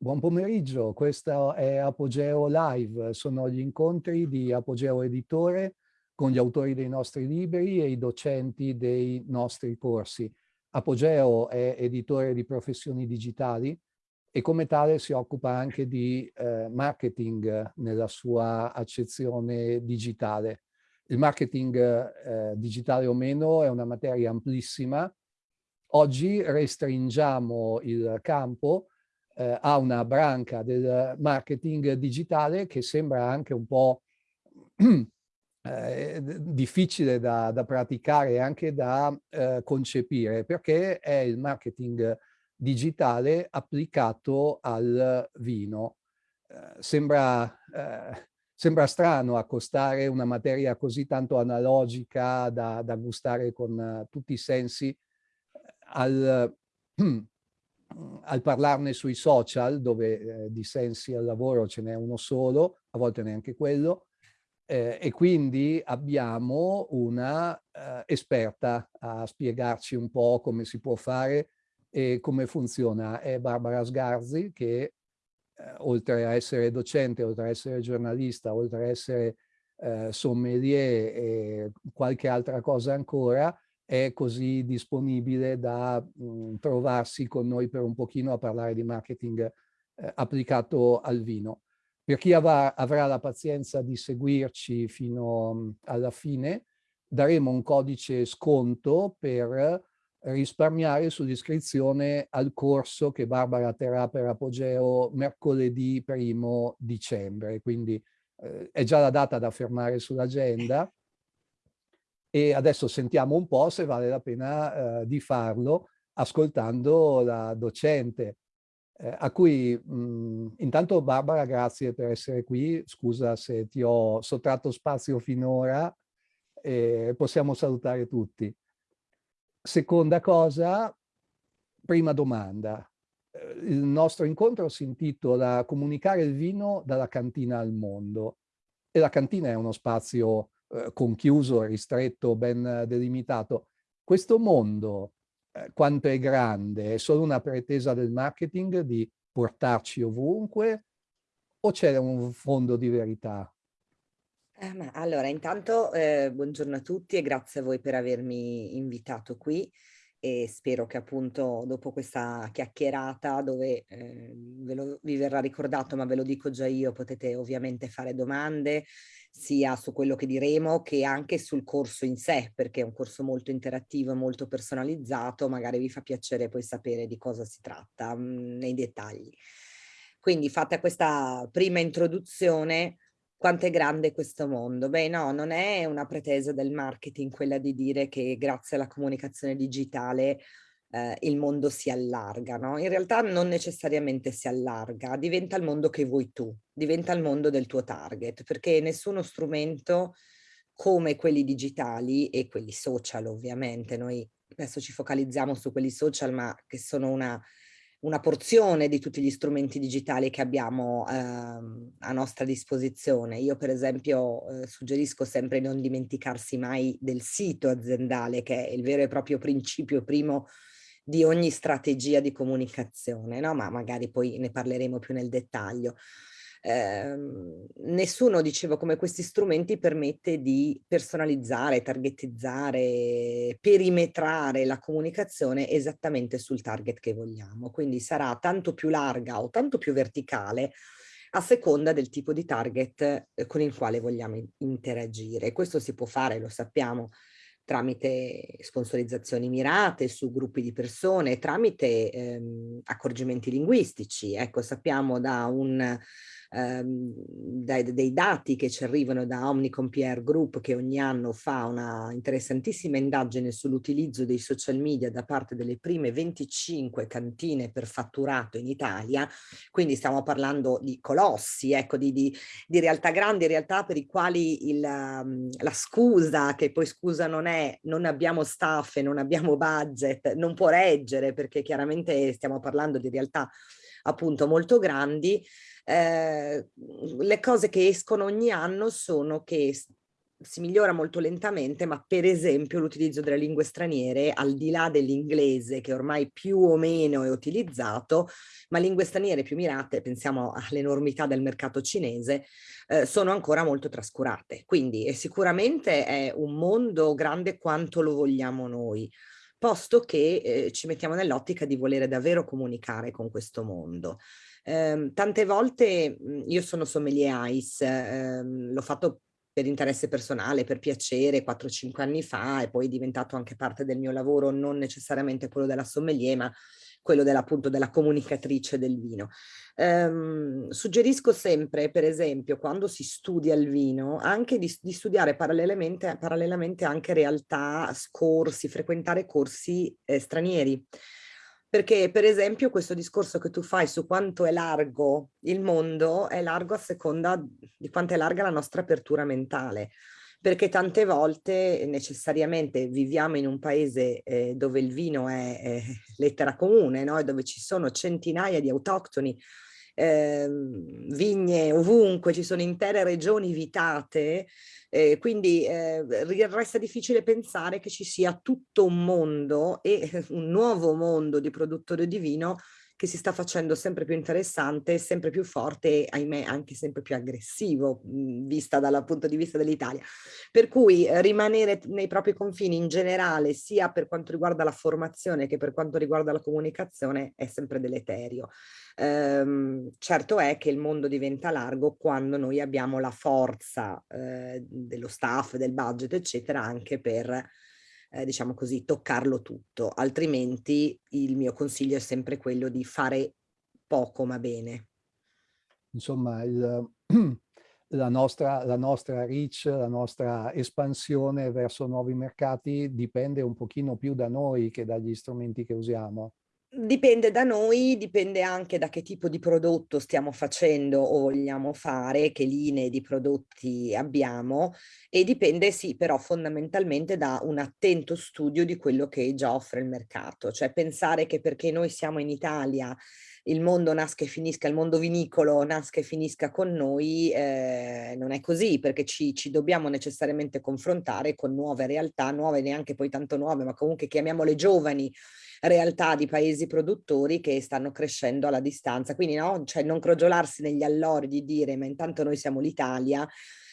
Buon pomeriggio, questo è Apogeo Live, sono gli incontri di Apogeo Editore con gli autori dei nostri libri e i docenti dei nostri corsi. Apogeo è editore di professioni digitali e come tale si occupa anche di eh, marketing nella sua accezione digitale. Il marketing eh, digitale o meno è una materia amplissima. Oggi restringiamo il campo eh, ha una branca del marketing digitale che sembra anche un po' eh, difficile da, da, praticare e anche da eh, concepire perché è il marketing digitale applicato al vino. Eh, sembra, eh, sembra strano accostare una materia così tanto analogica da, da gustare con tutti i sensi al al parlarne sui social, dove eh, di sensi al lavoro ce n'è uno solo, a volte neanche quello, eh, e quindi abbiamo una eh, esperta a spiegarci un po' come si può fare e come funziona. È Barbara Sgarzi che eh, oltre a essere docente, oltre a essere giornalista, oltre a essere eh, sommelier e qualche altra cosa ancora, è così disponibile da mh, mhmm, trovarsi con noi per un pochino a parlare di marketing eh, applicato al vino. Per chi avrà, avrà la pazienza di seguirci fino mh, alla fine, daremo un codice sconto per risparmiare sull'iscrizione al corso che Barbara terrà per Apogeo mercoledì primo dicembre. Quindi eh, è già la data da fermare sull'agenda e adesso sentiamo un po' se vale la pena eh, di farlo ascoltando la docente, eh, a cui mh, intanto Barbara grazie per essere qui, scusa se ti ho sottratto spazio finora, eh, possiamo salutare tutti. Seconda cosa, prima domanda. Eh, il nostro incontro si intitola Comunicare il vino dalla cantina al mondo e la cantina è uno spazio eh, conchiuso, ristretto, ben delimitato. Questo mondo, eh, quanto è grande, è solo una pretesa del marketing di portarci ovunque o c'è un fondo di verità? Eh, allora, intanto eh, buongiorno a tutti e grazie a voi per avermi invitato qui e spero che appunto dopo questa chiacchierata dove eh, lo, vi verrà ricordato ma ve lo dico già io potete ovviamente fare domande sia su quello che diremo che anche sul corso in sé perché è un corso molto interattivo e molto personalizzato magari vi fa piacere poi sapere di cosa si tratta mh, mm, nei dettagli. Quindi fatta questa prima introduzione quanto è grande questo mondo. Beh no, non è una pretesa del marketing quella di dire che grazie alla comunicazione digitale eh, il mondo si allarga, no? In realtà non necessariamente si allarga, diventa il mondo che vuoi tu, diventa il mondo del tuo target, perché nessuno strumento come quelli digitali e quelli social ovviamente, noi adesso ci focalizziamo su quelli social ma che sono una una porzione di tutti gli strumenti digitali che abbiamo eh, a nostra disposizione. Io per esempio eh, suggerisco sempre di non dimenticarsi mai del sito aziendale che è il vero e proprio principio primo di ogni strategia di comunicazione, no? ma magari poi ne parleremo più nel dettaglio eh, nessuno, dicevo, come questi strumenti permette di personalizzare, targetizzare, perimetrare la comunicazione esattamente sul target che vogliamo. Quindi sarà tanto più larga o tanto più verticale a seconda del tipo di target eh, con il quale vogliamo interagire. Questo si può fare, lo sappiamo, tramite sponsorizzazioni mirate su gruppi di persone, tramite ehm, accorgimenti linguistici. Ecco, sappiamo da un ehm, dai, dei dati che ci arrivano da Omnicom PR Group che ogni anno fa una interessantissima indagine sull'utilizzo dei social media da parte delle prime 25 cantine per fatturato in Italia, quindi stiamo parlando di colossi, ecco, di, di, di realtà grandi, realtà per i quali il, um, la scusa, che poi scusa non è, non abbiamo staff e non abbiamo budget, non può reggere perché chiaramente stiamo parlando di realtà appunto molto grandi, eh, le cose che escono ogni anno sono che si migliora molto lentamente, ma per esempio l'utilizzo delle lingue straniere, al di là dell'inglese che ormai più o meno è utilizzato, ma lingue straniere più mirate, pensiamo all'enormità del mercato cinese, eh, sono ancora molto trascurate. Quindi è sicuramente è un mondo grande quanto lo vogliamo noi, posto che eh, ci mettiamo nell'ottica di volere davvero comunicare con questo mondo. Eh, tante volte io sono sommelier ICE, ehm, l'ho fatto per interesse personale, per piacere 4-5 anni fa e poi è diventato anche parte del mio lavoro, non necessariamente quello della sommelier, ma quello della, appunto della comunicatrice del vino. Um, suggerisco sempre, per esempio, quando si studia il vino, anche di, di studiare parallelamente, parallelamente anche realtà, corsi, frequentare corsi eh, stranieri perché per esempio questo discorso che tu fai su quanto è largo il mondo è largo a seconda di quanto è larga la nostra apertura mentale perché tante volte necessariamente viviamo in un paese eh, dove il vino è, è lettera comune, no? dove ci sono centinaia di autoctoni, eh, vigne ovunque, ci sono intere regioni vitate eh, quindi eh, resta difficile pensare che ci sia tutto un mondo e un nuovo mondo di produttori di vino che si sta facendo sempre più interessante, sempre più forte e ahimè anche sempre più aggressivo mh, vista dal punto di vista dell'Italia. Per cui eh, rimanere nei propri confini in generale sia per quanto riguarda la formazione che per quanto riguarda la comunicazione è sempre deleterio. Ehm, certo è che il mondo diventa largo quando noi abbiamo la forza eh, dello staff, del budget eccetera anche per eh, diciamo così, toccarlo tutto, altrimenti il mio consiglio è sempre quello di fare poco ma bene. Insomma, il, la, nostra, la nostra reach, la nostra espansione verso nuovi mercati dipende un pochino più da noi che dagli strumenti che usiamo. Dipende da noi, dipende anche da che tipo di prodotto stiamo facendo o vogliamo fare, che linee di prodotti abbiamo e dipende sì però fondamentalmente da un attento studio di quello che già offre il mercato, cioè pensare che perché noi siamo in Italia il mondo nasca e finisca, il mondo vinicolo nasca e finisca con noi, eh, non è così perché ci, ci, dobbiamo necessariamente confrontare con nuove realtà, nuove neanche poi tanto nuove, ma comunque chiamiamole giovani, realtà di paesi produttori che stanno crescendo alla distanza. Quindi no, cioè non crogiolarsi negli allori di dire ma intanto noi siamo l'Italia,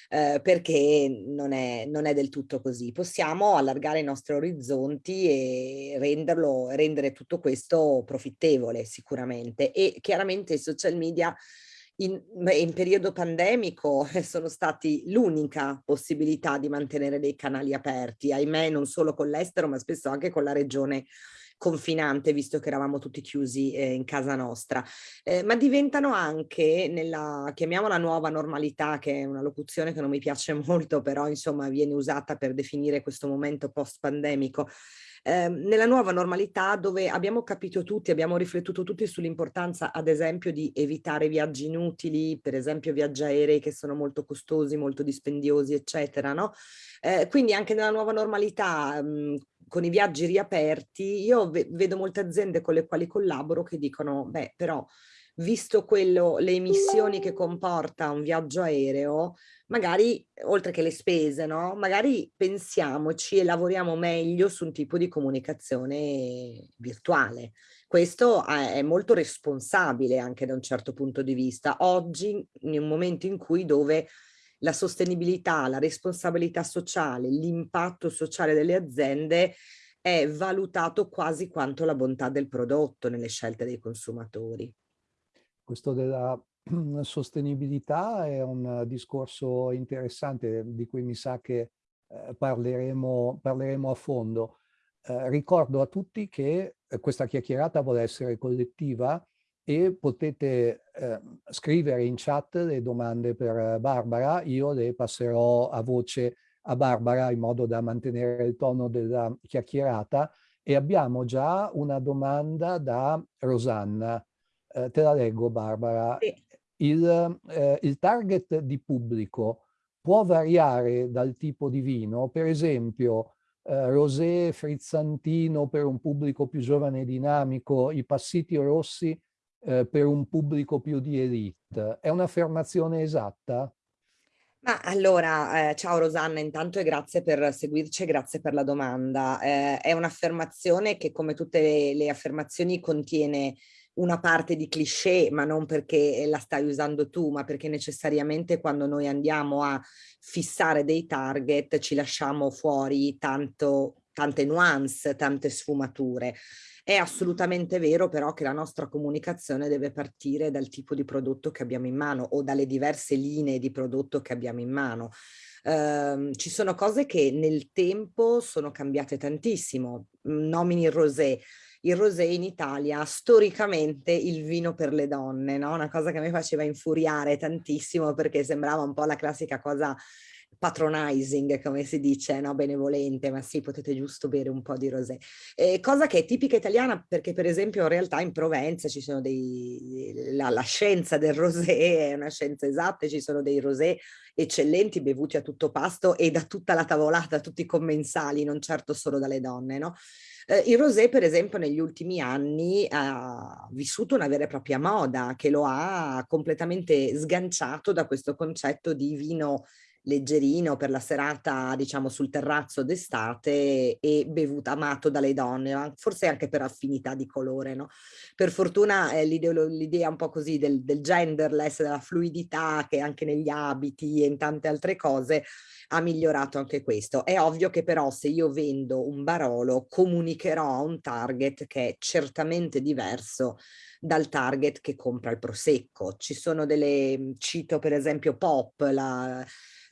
eh, perché non è, non è, del tutto così. Possiamo allargare i nostri orizzonti e renderlo, rendere tutto questo profittevole sicuramente e chiaramente i social media in, in, periodo pandemico sono stati l'unica possibilità di mantenere dei canali aperti, ahimè non solo con l'estero ma spesso anche con la regione confinante visto che eravamo tutti chiusi eh, in casa nostra, eh, ma diventano anche nella, chiamiamola nuova normalità, che è una locuzione che non mi piace molto, però insomma viene usata per definire questo momento post-pandemico, eh, nella nuova normalità dove abbiamo capito tutti, abbiamo riflettuto tutti sull'importanza ad esempio di evitare viaggi inutili, per esempio viaggi aerei che sono molto costosi, molto dispendiosi, eccetera, no? Eh, quindi anche nella nuova normalità, mh, con i viaggi riaperti, io ve vedo molte aziende con le quali collaboro che dicono, beh, però visto quello, le emissioni che comporta un viaggio aereo, magari, oltre che le spese, no? Magari pensiamoci e lavoriamo meglio su un tipo di comunicazione virtuale. Questo è molto responsabile anche da un certo punto di vista. Oggi, in un momento in cui dove la sostenibilità, la responsabilità sociale, l'impatto sociale delle aziende è valutato quasi quanto la bontà del prodotto nelle scelte dei consumatori. Questo della sostenibilità è un discorso interessante di cui mi sa che eh, parleremo, parleremo, a fondo. Eh, ricordo a tutti che eh, questa chiacchierata vuole essere collettiva e potete eh, scrivere in chat le domande per Barbara, io le passerò a voce a Barbara in modo da mantenere il tono della chiacchierata e abbiamo già una domanda da Rosanna. Eh, te la leggo Barbara. Sì. Il, eh, il target di pubblico può variare dal tipo di vino, per esempio eh, rosé, frizzantino per un pubblico più giovane e dinamico, i passiti rossi eh, per un pubblico più di elite. È un'affermazione esatta? Ma allora, eh, ciao Rosanna, intanto e grazie per seguirci e grazie per la domanda. Eh, è un'affermazione che come tutte le, le affermazioni contiene una parte di cliché, ma non perché la stai usando tu, ma perché necessariamente quando noi andiamo a fissare dei target ci lasciamo fuori tanto, tante nuance, tante sfumature. È assolutamente vero però che la nostra comunicazione deve partire dal tipo di prodotto che abbiamo in mano o dalle diverse linee di prodotto che abbiamo in mano. Uh, ci sono cose che nel tempo sono cambiate tantissimo. Nomini il rosé. Il rosé in Italia storicamente il vino per le donne, no? una cosa che mi faceva infuriare tantissimo perché sembrava un po' la classica cosa patronizing, come si dice, no? benevolente, ma sì, potete giusto bere un po' di rosé. Eh, cosa che è tipica italiana perché per esempio in realtà in Provenza ci sono dei, la, la scienza del rosé è una scienza esatta, ci sono dei rosé eccellenti bevuti a tutto pasto e da tutta la tavolata, tutti i commensali, non certo solo dalle donne, no? Eh, il rosé, per esempio, negli ultimi anni ha vissuto una vera e propria moda che lo ha completamente sganciato da questo concetto di vino leggerino per la serata, diciamo, sul terrazzo d'estate e bevuto, amato dalle donne, forse anche per affinità di colore, no? Per fortuna eh, l'idea un po' così del, del genderless, della fluidità che anche negli abiti e in tante altre cose ha migliorato anche questo. È ovvio che però se io vendo un Barolo comunicherò a un target che è certamente diverso dal target che compra il prosecco. Ci sono delle, cito per esempio Pop, la,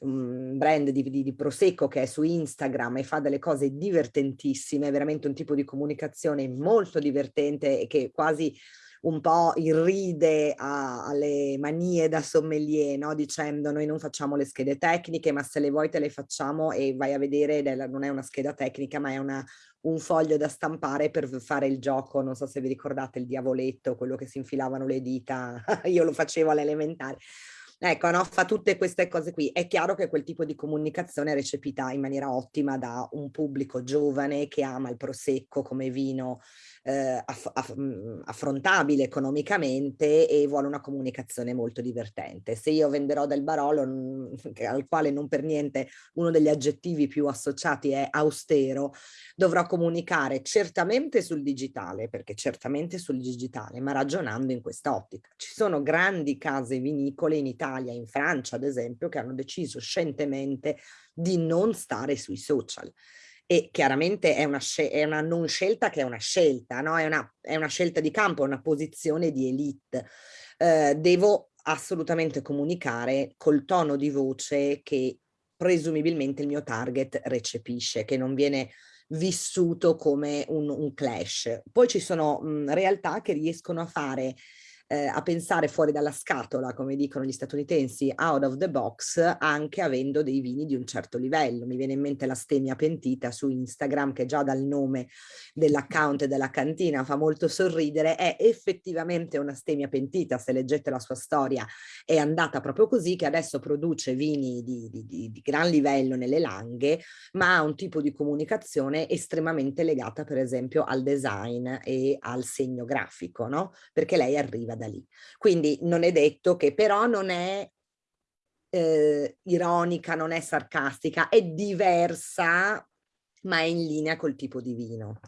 un brand di, di, di, Prosecco che è su Instagram e fa delle cose divertentissime, veramente un tipo di comunicazione molto divertente e che quasi un po' irride a, alle manie da sommelier, no? dicendo noi non facciamo le schede tecniche, ma se le vuoi te le facciamo e vai a vedere, della, non è una scheda tecnica, ma è una, un foglio da stampare per fare il gioco, non so se vi ricordate il diavoletto, quello che si infilavano le dita, io lo facevo all'elementare. Ecco, no? fa tutte queste cose qui. È chiaro che quel tipo di comunicazione è recepita in maniera ottima da un pubblico giovane che ama il prosecco come vino eh, aff aff mm, affrontabile economicamente e vuole una comunicazione molto divertente. Se io venderò del Barolo, al quale non per niente uno degli aggettivi più associati è austero, dovrò comunicare certamente sul digitale, perché certamente sul digitale, ma ragionando in quest'ottica. Ci sono grandi case vinicole in Italia, in Francia ad esempio, che hanno deciso scientemente di non stare sui social e chiaramente è una, è una non scelta che è una scelta, no? è, una, è una scelta di campo, una posizione di elite. Eh, devo assolutamente comunicare col tono di voce che presumibilmente il mio target recepisce, che non viene vissuto come un, un clash. Poi ci sono mh, realtà che riescono a fare eh, a pensare fuori dalla scatola, come dicono gli statunitensi, out of the box, anche avendo dei vini di un certo livello. Mi viene in mente la stemia pentita su Instagram, che già dal nome dell'account e della cantina fa molto sorridere, è effettivamente una stemia pentita, se leggete la sua storia è andata proprio così, che adesso produce vini di, di, di, di gran livello nelle langhe, ma ha un tipo di comunicazione estremamente legata per esempio al design e al segno grafico, no? Perché lei arriva da da lì. Quindi non è detto che però non è eh, ironica, non è sarcastica, è diversa, ma è in linea col tipo di vino.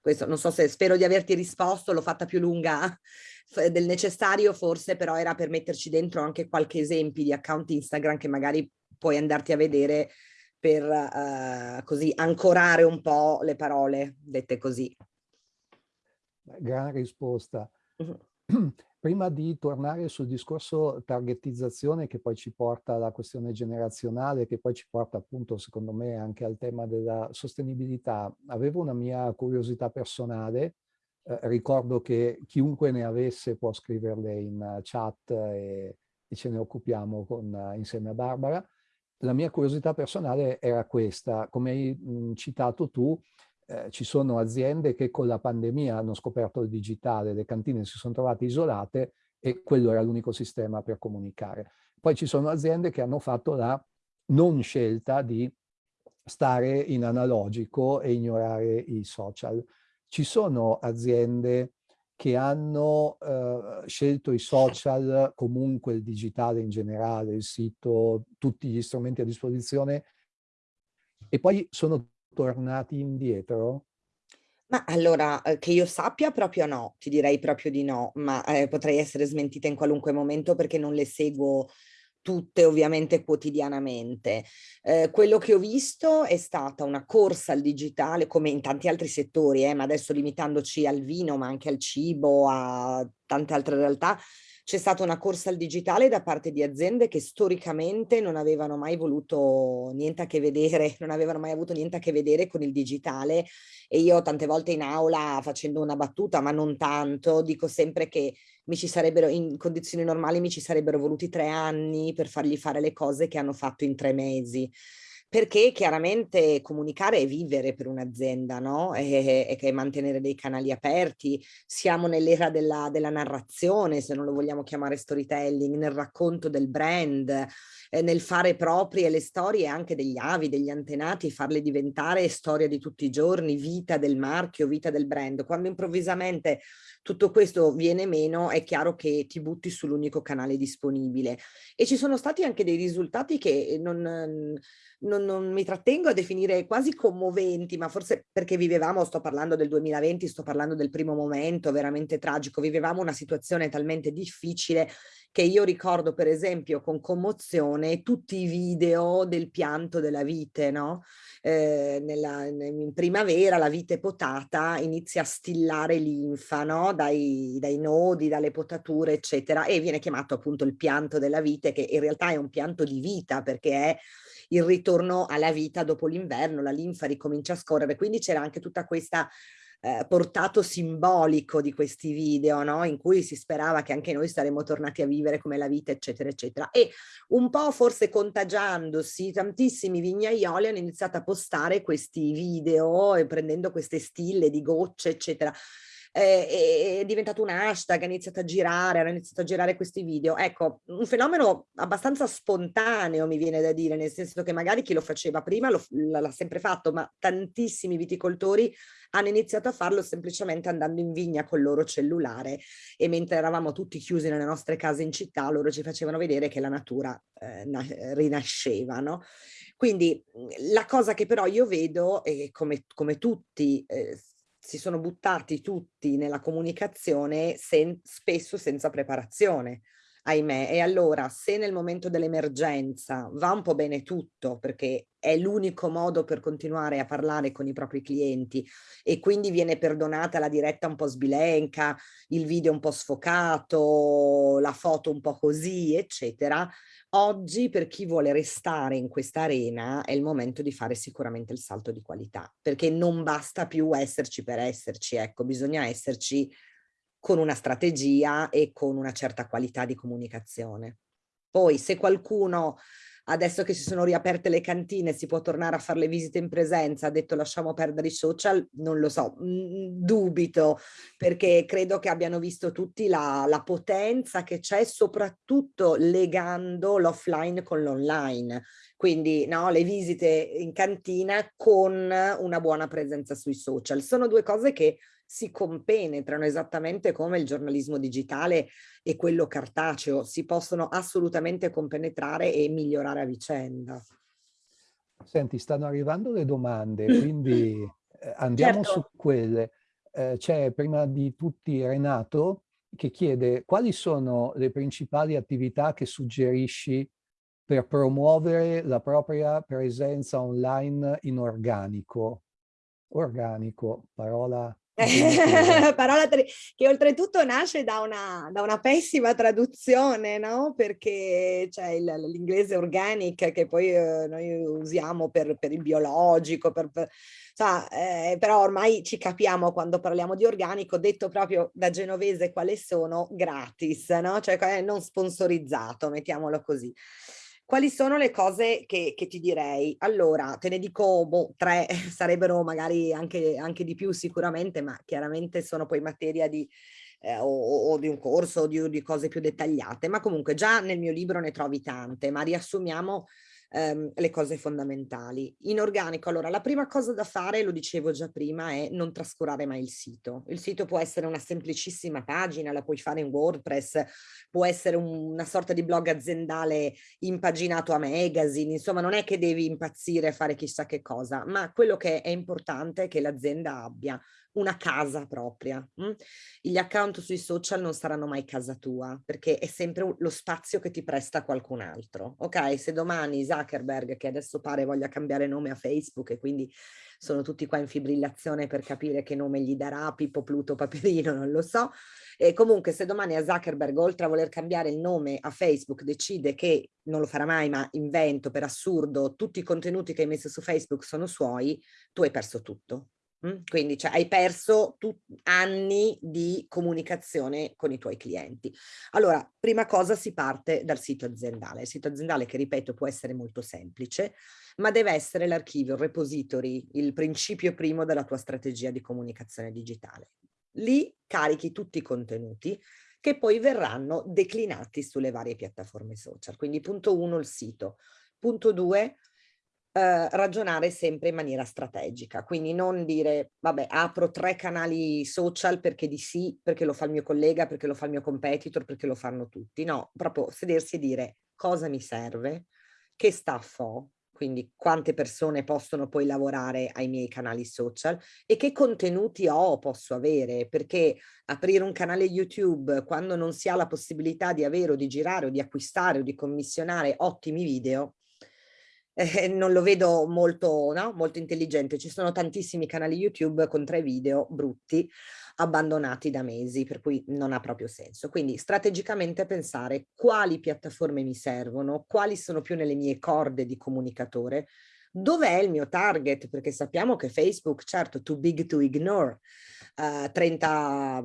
Questo non so se spero di averti risposto, l'ho fatta più lunga del necessario forse, però era per metterci dentro anche qualche esempio di account Instagram che magari puoi andarti a vedere per uh, così ancorare un po' le parole dette così. Gran risposta. Uh -huh. Prima di tornare sul discorso targetizzazione che poi ci porta alla questione generazionale, che poi ci porta appunto secondo me anche al tema della sostenibilità, avevo una mia curiosità personale, eh, ricordo che chiunque ne avesse può scriverle in chat e, e ce ne occupiamo con, insieme a Barbara. La mia curiosità personale era questa, come hai mh, citato tu, eh, ci sono aziende che con la pandemia hanno scoperto il digitale, le cantine si sono trovate isolate e quello era l'unico sistema per comunicare. Poi ci sono aziende che hanno fatto la non scelta di stare in analogico e ignorare i social. Ci sono aziende che hanno eh, scelto i social, comunque il digitale in generale, il sito, tutti gli strumenti a disposizione, e poi sono tornati indietro? Ma allora, eh, che io sappia proprio no, ti direi proprio di no, ma eh, potrei essere smentita in qualunque momento perché non le seguo tutte ovviamente quotidianamente. Eh, quello che ho visto è stata una corsa al digitale come in tanti altri settori, eh, ma adesso limitandoci al vino, ma anche al cibo, a tante altre realtà, c'è stata una corsa al digitale da parte di aziende che storicamente non avevano mai voluto niente a che vedere, non avevano mai avuto niente a che vedere con il digitale. E io tante volte in aula facendo una battuta, ma non tanto, dico sempre che mi ci sarebbero, in condizioni normali mi ci sarebbero voluti tre anni per fargli fare le cose che hanno fatto in tre mesi perché chiaramente comunicare è vivere per un'azienda, no? E, e, mantenere dei canali aperti. Siamo nell'era della, della, narrazione, se non lo vogliamo chiamare storytelling, nel racconto del brand, eh, nel fare proprie le storie anche degli avi, degli antenati, farle diventare storia di tutti i giorni, vita del marchio, vita del brand. Quando improvvisamente tutto questo viene meno, è chiaro che ti butti sull'unico canale disponibile. E ci sono stati anche dei risultati che non non, non, mi trattengo a definire quasi commoventi, ma forse perché vivevamo, sto parlando del 2020, sto parlando del primo momento veramente tragico, vivevamo una situazione talmente difficile che io ricordo per esempio con commozione tutti i video del pianto della vite, no? Eh, nella, in primavera la vite potata inizia a stillare linfa, no? Dai, dai nodi, dalle potature, eccetera, e viene chiamato appunto il pianto della vite, che in realtà è un pianto di vita perché è il ritorno alla vita dopo l'inverno, la linfa ricomincia a scorrere, quindi c'era anche tutta questa eh, portato simbolico di questi video, no? in cui si sperava che anche noi saremmo tornati a vivere come la vita, eccetera, eccetera. E un po' forse contagiandosi, tantissimi vignaioli hanno iniziato a postare questi video e prendendo queste stille di gocce, eccetera eh, è diventato un hashtag, ha iniziato a girare, hanno iniziato a girare questi video. Ecco, un fenomeno abbastanza spontaneo mi viene da dire, nel senso che magari chi lo faceva prima l'ha sempre fatto, ma tantissimi viticoltori hanno iniziato a farlo semplicemente andando in vigna col loro cellulare e mentre eravamo tutti chiusi nelle nostre case in città, loro ci facevano vedere che la natura eh, rinasceva, no? Quindi la cosa che però io vedo, e come, come tutti eh, si sono buttati tutti nella comunicazione sen spesso senza preparazione, ahimè. E allora se nel momento dell'emergenza va un po' bene tutto, perché è l'unico modo per continuare a parlare con i propri clienti e quindi viene perdonata la diretta un po' sbilenca, il video un po' sfocato, la foto un po' così, eccetera, Oggi per chi vuole restare in questa arena è il momento di fare sicuramente il salto di qualità, perché non basta più esserci per esserci, ecco, bisogna esserci con una strategia e con una certa qualità di comunicazione. Poi se qualcuno adesso che si sono riaperte le cantine si può tornare a fare le visite in presenza, ha detto lasciamo perdere i social, non lo so, mm, dubito, perché credo che abbiano visto tutti la, la potenza che c'è soprattutto legando l'offline con l'online, quindi no, le visite in cantina con una buona presenza sui social. Sono due cose che si compenetrano esattamente come il giornalismo digitale e quello cartaceo, si possono assolutamente compenetrare e migliorare a vicenda. Senti, stanno arrivando le domande, quindi eh, andiamo certo. su quelle. Eh, C'è prima di tutti Renato che chiede quali sono le principali attività che suggerisci per promuovere la propria presenza online in organico. Organico, parola parola che oltretutto nasce da una, da una pessima traduzione, no? Perché c'è l'inglese organic che poi eh, noi usiamo per, per, il biologico, per, per, so, eh, però ormai ci capiamo quando parliamo di organico, detto proprio da genovese quale sono, gratis, no? Cioè non sponsorizzato, mettiamolo così. Quali sono le cose che, che ti direi? Allora, te ne dico boh, tre, sarebbero magari anche, anche di più sicuramente, ma chiaramente sono poi materia di, eh, o, o, di un corso o di, di, cose più dettagliate, ma comunque già nel mio libro ne trovi tante, ma riassumiamo ehm, le cose fondamentali. In organico, allora, la prima cosa da fare, lo dicevo già prima, è non trascurare mai il sito. Il sito può essere una semplicissima pagina, la puoi fare in WordPress, può essere un, una sorta di blog aziendale impaginato a magazine, insomma non è che devi impazzire e fare chissà che cosa, ma quello che è importante è che l'azienda abbia una casa propria. Mh? Gli account sui social non saranno mai casa tua, perché è sempre lo spazio che ti presta qualcun altro. Ok, se domani Zuckerberg, che adesso pare voglia cambiare nome a Facebook e quindi sono tutti qua in fibrillazione per capire che nome gli darà, Pippo, Pluto, Paperino, non lo so. E comunque se domani a Zuckerberg, oltre a voler cambiare il nome a Facebook, decide che, non lo farà mai, ma invento per assurdo, tutti i contenuti che hai messo su Facebook sono suoi, tu hai perso tutto. Quindi cioè, hai perso anni di comunicazione con i tuoi clienti. Allora, prima cosa si parte dal sito aziendale. Il sito aziendale che, ripeto, può essere molto semplice, ma deve essere l'archivio, il repository, il principio primo della tua strategia di comunicazione digitale. Lì carichi tutti i contenuti che poi verranno declinati sulle varie piattaforme social. Quindi punto uno, il sito. Punto due, eh, ragionare sempre in maniera strategica, quindi non dire vabbè apro tre canali social perché di sì, perché lo fa il mio collega, perché lo fa il mio competitor, perché lo fanno tutti, no, proprio sedersi e dire cosa mi serve, che staff ho, quindi quante persone possono poi lavorare ai miei canali social e che contenuti ho posso avere, perché aprire un canale YouTube quando non si ha la possibilità di avere o di girare o di acquistare o di commissionare ottimi video eh, non lo vedo molto, no? molto intelligente. Ci sono tantissimi canali YouTube con tre video brutti abbandonati da mesi, per cui non ha proprio senso. Quindi strategicamente pensare quali piattaforme mi servono, quali sono più nelle mie corde di comunicatore, dov'è il mio target, perché sappiamo che Facebook, certo, too big to ignore, uh, 30,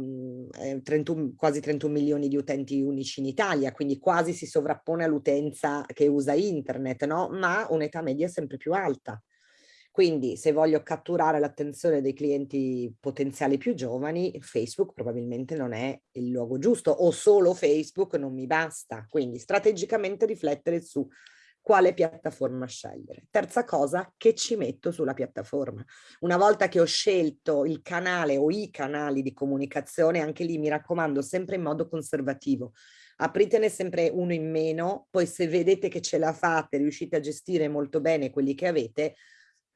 eh, 31, quasi 31 milioni di utenti unici in Italia, quindi quasi si sovrappone all'utenza che usa internet, no? ma un'età media sempre più alta. Quindi se voglio catturare l'attenzione dei clienti potenziali più giovani, Facebook probabilmente non è il luogo giusto o solo Facebook non mi basta. Quindi strategicamente riflettere su quale piattaforma scegliere. Terza cosa, che ci metto sulla piattaforma. Una volta che ho scelto il canale o i canali di comunicazione, anche lì mi raccomando sempre in modo conservativo. Apritene sempre uno in meno, poi se vedete che ce la fate, riuscite a gestire molto bene quelli che avete,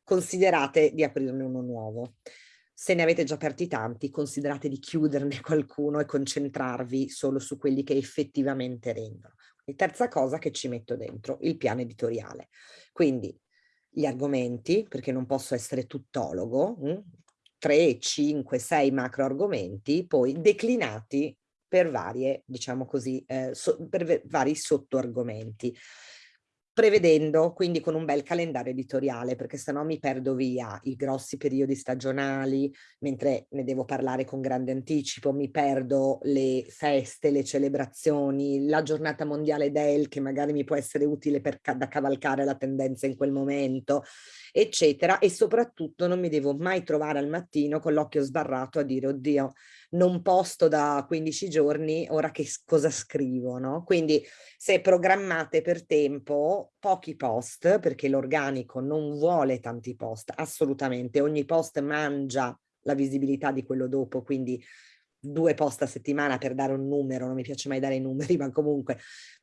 considerate di aprirne uno nuovo. Se ne avete già aperti tanti, considerate di chiuderne qualcuno e concentrarvi solo su quelli che effettivamente rendono. E terza cosa che ci metto dentro, il piano editoriale. Quindi gli argomenti, perché non posso essere tuttologo, mh? 3, 5, 6 macro argomenti, poi declinati per varie, diciamo così, eh, so, per vari sottoargomenti prevedendo quindi con un bel calendario editoriale perché sennò mi perdo via i grossi periodi stagionali mentre ne devo parlare con grande anticipo mi perdo le feste le celebrazioni la giornata mondiale del che magari mi può essere utile per da cavalcare la tendenza in quel momento eccetera e soprattutto non mi devo mai trovare al mattino con l'occhio sbarrato a dire oddio non posto da 15 giorni, ora che cosa scrivo, no? Quindi se programmate per tempo, pochi post, perché l'organico non vuole tanti post, assolutamente, ogni post mangia la visibilità di quello dopo, quindi due post a settimana per dare un numero, non mi piace mai dare i numeri, ma comunque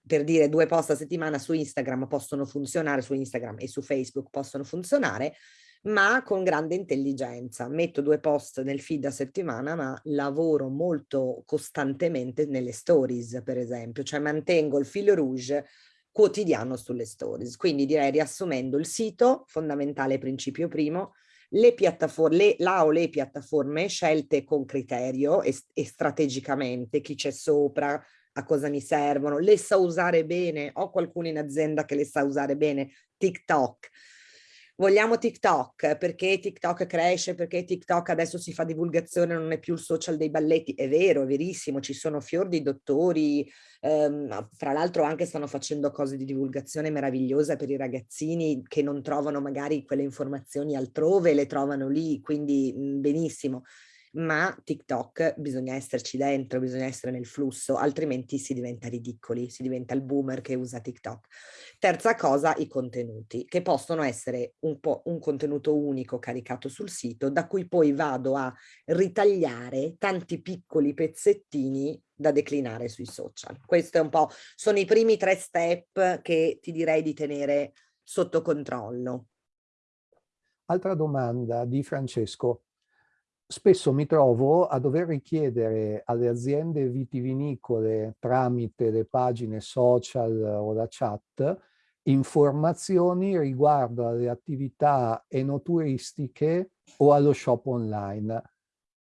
per dire due post a settimana su Instagram possono funzionare, su Instagram e su Facebook possono funzionare, ma con grande intelligenza. Metto due post nel feed a settimana, ma lavoro molto costantemente nelle stories, per esempio, cioè mantengo il filo rouge quotidiano sulle stories. Quindi direi riassumendo il sito, fondamentale principio primo, le piattaforme, la o le piattaforme scelte con criterio e, e strategicamente, chi c'è sopra, a cosa mi servono, le sa usare bene, ho qualcuno in azienda che le sa usare bene, TikTok, vogliamo TikTok perché TikTok cresce, perché TikTok adesso si fa divulgazione, non è più il social dei balletti. È vero, è verissimo, ci sono fior di dottori, ehm, fra l'altro anche stanno facendo cose di divulgazione meravigliosa per i ragazzini che non trovano magari quelle informazioni altrove, le trovano lì, quindi mh, benissimo ma TikTok bisogna esserci dentro, bisogna essere nel flusso, altrimenti si diventa ridicoli, si diventa il boomer che usa TikTok. Terza cosa, i contenuti, che possono essere un po' un contenuto unico caricato sul sito, da cui poi vado a ritagliare tanti piccoli pezzettini da declinare sui social. Questo è un po', sono i primi tre step che ti direi di tenere sotto controllo. Altra domanda di Francesco. Spesso mi trovo a dover richiedere alle aziende vitivinicole tramite le pagine social o la chat informazioni riguardo alle attività enoturistiche o allo shop online.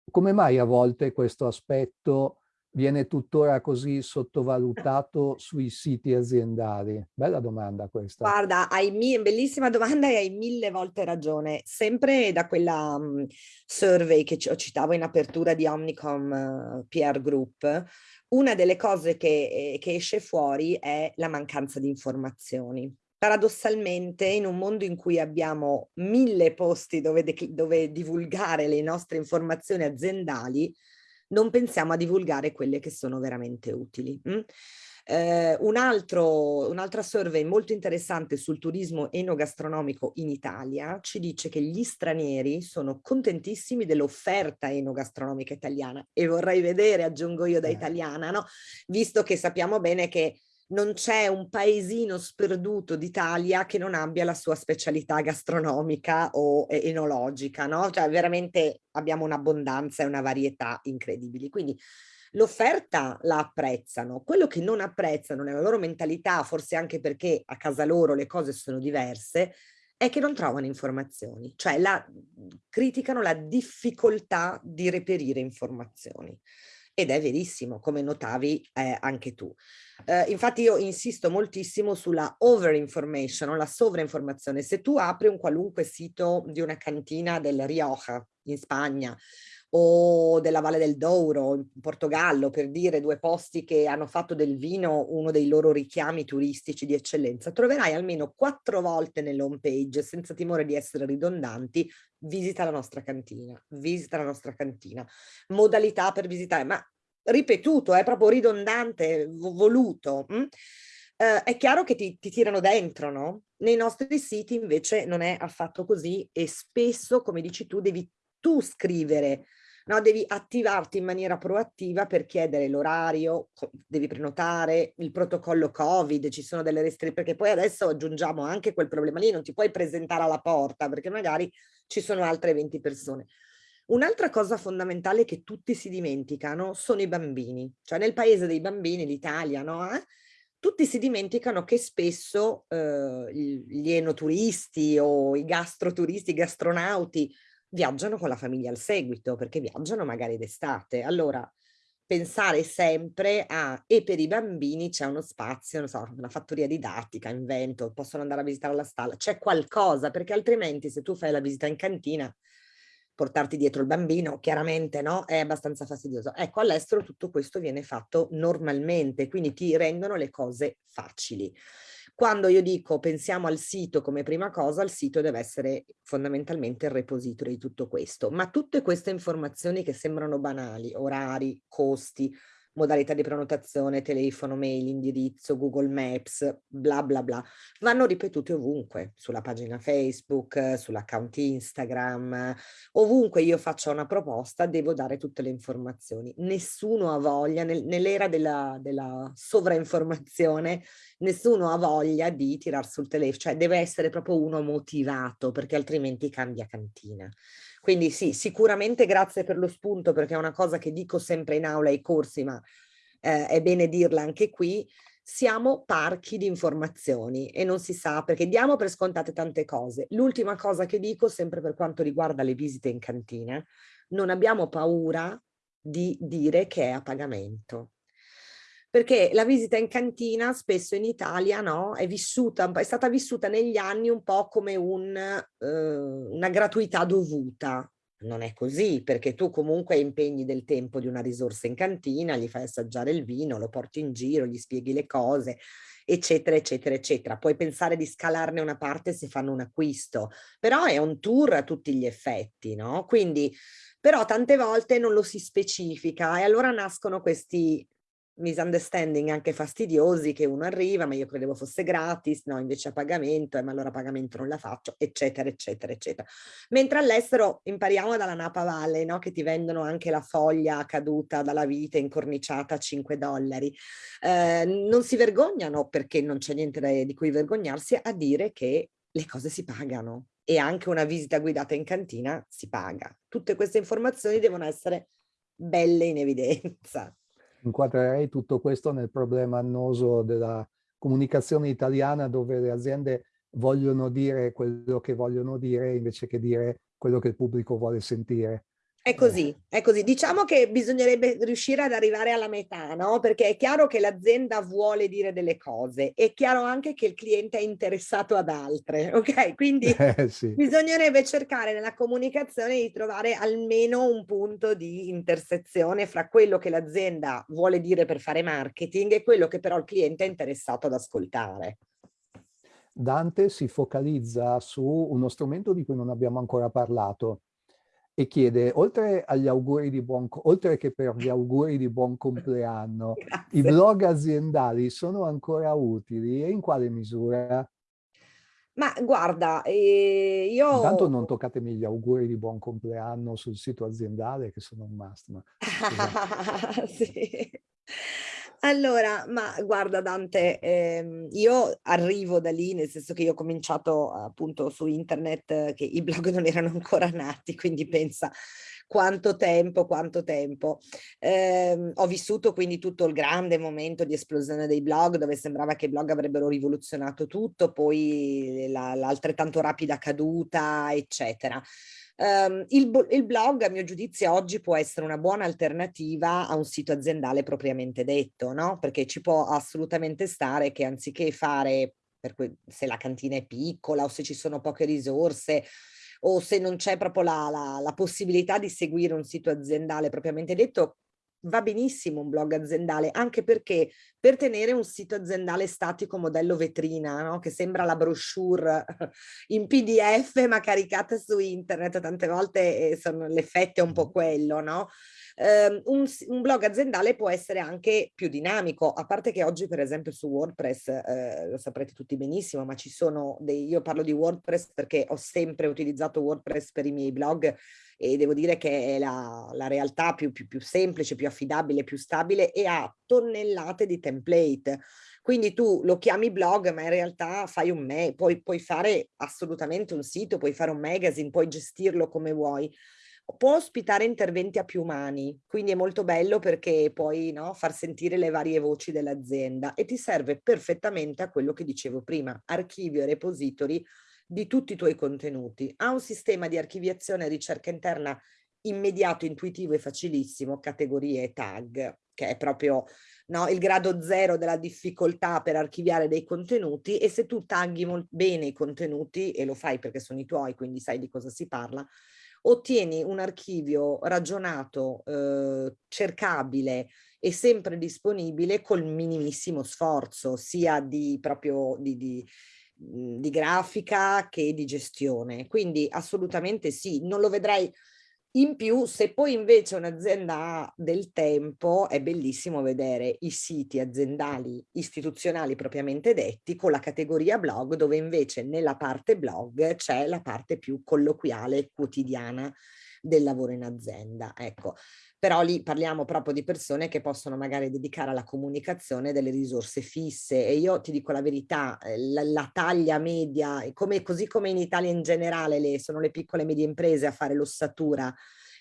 Come mai a volte questo aspetto viene tuttora così sottovalutato sui siti aziendali? Bella domanda questa. Guarda, hai bellissima domanda e hai mille volte ragione. Sempre da quella um, survey che citavo in apertura di Omnicom uh, PR Group, una delle cose che, eh, che esce fuori è la mancanza di informazioni. Paradossalmente, in un mondo in cui abbiamo mille posti dove, dove divulgare le nostre informazioni aziendali, non pensiamo a divulgare quelle che sono veramente utili. Mm? Eh, un altro, un'altra survey molto interessante sul turismo enogastronomico in Italia ci dice che gli stranieri sono contentissimi dell'offerta enogastronomica italiana e vorrei vedere, aggiungo io da eh. italiana, no? visto che sappiamo bene che non c'è un paesino sperduto d'Italia che non abbia la sua specialità gastronomica o enologica, no? Cioè veramente abbiamo un'abbondanza e una varietà incredibili. Quindi l'offerta la apprezzano, quello che non apprezzano nella loro mentalità, forse anche perché a casa loro le cose sono diverse, è che non trovano informazioni, cioè la, criticano la difficoltà di reperire informazioni ed è verissimo, come notavi eh, anche tu. Eh, infatti io insisto moltissimo sulla over information, la sovrainformazione. Se tu apri un qualunque sito di una cantina del Rioja in Spagna o della Valle del Douro in Portogallo, per dire due posti che hanno fatto del vino uno dei loro richiami turistici di eccellenza, troverai almeno quattro volte nell'home page, senza timore di essere ridondanti, visita la nostra cantina, visita la nostra cantina, modalità per visitare, ma ripetuto, è proprio ridondante, voluto. Hm? Uh, è chiaro che ti, ti, tirano dentro, no? Nei nostri siti invece non è affatto così e spesso, come dici tu, devi tu scrivere no? devi attivarti in maniera proattiva per chiedere l'orario, devi prenotare, il protocollo Covid, ci sono delle restrizioni, perché poi adesso aggiungiamo anche quel problema lì, non ti puoi presentare alla porta perché magari ci sono altre 20 persone. Un'altra cosa fondamentale che tutti si dimenticano sono i bambini, cioè nel paese dei bambini, l'Italia, no? Eh? tutti si dimenticano che spesso eh, gli enoturisti o i gastroturisti, i gastronauti viaggiano con la famiglia al seguito, perché viaggiano magari d'estate. Allora, pensare sempre a, e per i bambini c'è uno spazio, non so, una fattoria didattica, invento, possono andare a visitare la stalla, c'è qualcosa, perché altrimenti se tu fai la visita in cantina, portarti dietro il bambino, chiaramente no, è abbastanza fastidioso. Ecco, all'estero tutto questo viene fatto normalmente, quindi ti rendono le cose facili. Quando io dico pensiamo al sito come prima cosa, il sito deve essere fondamentalmente il repository di tutto questo, ma tutte queste informazioni che sembrano banali, orari, costi, modalità di prenotazione, telefono, mail, indirizzo, Google Maps, bla bla bla, vanno ripetute ovunque, sulla pagina Facebook, sull'account Instagram, ovunque io faccia una proposta devo dare tutte le informazioni. Nessuno ha voglia, nel, nell'era della, della sovrainformazione, nessuno ha voglia di tirar sul telefono, cioè deve essere proprio uno motivato perché altrimenti cambia cantina. Quindi sì, sicuramente grazie per lo spunto perché è una cosa che dico sempre in aula ai corsi, ma eh, è bene dirla anche qui, siamo parchi di informazioni e non si sa perché diamo per scontate tante cose. L'ultima cosa che dico sempre per quanto riguarda le visite in cantina, non abbiamo paura di dire che è a pagamento perché la visita in cantina spesso in Italia no, è, vissuta, è stata vissuta negli anni un po' come un, eh, una gratuità dovuta. Non è così, perché tu comunque impegni del tempo di una risorsa in cantina, gli fai assaggiare il vino, lo porti in giro, gli spieghi le cose, eccetera, eccetera, eccetera. Puoi pensare di scalarne una parte se fanno un acquisto, però è un tour a tutti gli effetti, no? Quindi però tante volte non lo si specifica e allora nascono questi misunderstanding anche fastidiosi che uno arriva, ma io credevo fosse gratis, no, invece a pagamento, eh, ma allora a pagamento non la faccio, eccetera, eccetera, eccetera. Mentre all'estero impariamo dalla Napa Valley, no, che ti vendono anche la foglia caduta dalla vita incorniciata a 5 dollari. Eh, non si vergognano, perché non c'è niente di cui vergognarsi, a dire che le cose si pagano e anche una visita guidata in cantina si paga. Tutte queste informazioni devono essere belle in evidenza inquadrerei tutto questo nel problema annoso della comunicazione italiana dove le aziende vogliono dire quello che vogliono dire invece che dire quello che il pubblico vuole sentire. È così, è così. Diciamo che bisognerebbe riuscire ad arrivare alla metà, no? Perché è chiaro che l'azienda vuole dire delle cose, è chiaro anche che il cliente è interessato ad altre, ok? Quindi eh, sì. bisognerebbe cercare nella comunicazione di trovare almeno un punto di intersezione fra quello che l'azienda vuole dire per fare marketing e quello che però il cliente è interessato ad ascoltare. Dante si focalizza su uno strumento di cui non abbiamo ancora parlato, e chiede, oltre, agli auguri di buon, oltre che per gli auguri di buon compleanno, Grazie. i blog aziendali sono ancora utili e in quale misura? Ma guarda, eh, io... Intanto non toccatemi gli auguri di buon compleanno sul sito aziendale che sono un must. Ma... sì. Allora, ma guarda Dante, ehm, io arrivo da lì, nel senso che io ho cominciato appunto su internet, che i blog non erano ancora nati, quindi pensa quanto tempo, quanto tempo. Eh, ho vissuto quindi tutto il grande momento di esplosione dei blog, dove sembrava che i blog avrebbero rivoluzionato tutto, poi l'altrettanto rapida caduta, eccetera. Um, il, il, blog, a mio giudizio, oggi può essere una buona alternativa a un sito aziendale propriamente detto, no? Perché ci può assolutamente stare che anziché fare, se la cantina è piccola o se ci sono poche risorse, o se non c'è proprio la, la, la, possibilità di seguire un sito aziendale propriamente detto, va benissimo un blog aziendale, anche perché per tenere un sito aziendale statico modello vetrina, no? che sembra la brochure in pdf ma caricata su internet, tante volte eh, l'effetto è un po' quello, no? Um, un, un, blog aziendale può essere anche più dinamico, a parte che oggi per esempio su WordPress, eh, lo saprete tutti benissimo, ma ci sono dei, io parlo di WordPress perché ho sempre utilizzato WordPress per i miei blog e devo dire che è la, la realtà più, più, più semplice, più affidabile, più stabile e ha tonnellate di template. Quindi tu lo chiami blog, ma in realtà fai un me, puoi, puoi fare assolutamente un sito, puoi fare un magazine, puoi gestirlo come vuoi può ospitare interventi a più mani, quindi è molto bello perché puoi no, far sentire le varie voci dell'azienda e ti serve perfettamente a quello che dicevo prima, archivio e repository di tutti i tuoi contenuti. Ha un sistema di archiviazione e ricerca interna immediato, intuitivo e facilissimo, categorie e tag, che è proprio no, il grado zero della difficoltà per archiviare dei contenuti e se tu tagli bene i contenuti, e lo fai perché sono i tuoi, quindi sai di cosa si parla, ottieni un archivio ragionato, eh, cercabile e sempre disponibile col minimissimo sforzo, sia di proprio di, di di grafica che di gestione. Quindi assolutamente sì, non lo vedrei in più, se poi invece un'azienda ha del tempo, è bellissimo vedere i siti aziendali istituzionali propriamente detti con la categoria blog, dove invece nella parte blog c'è la parte più colloquiale quotidiana del lavoro in azienda. Ecco, però lì parliamo proprio di persone che possono magari dedicare alla comunicazione delle risorse fisse e io ti dico la verità, eh, la, la taglia media, come, così come in Italia in generale le, sono le piccole e medie imprese a fare l'ossatura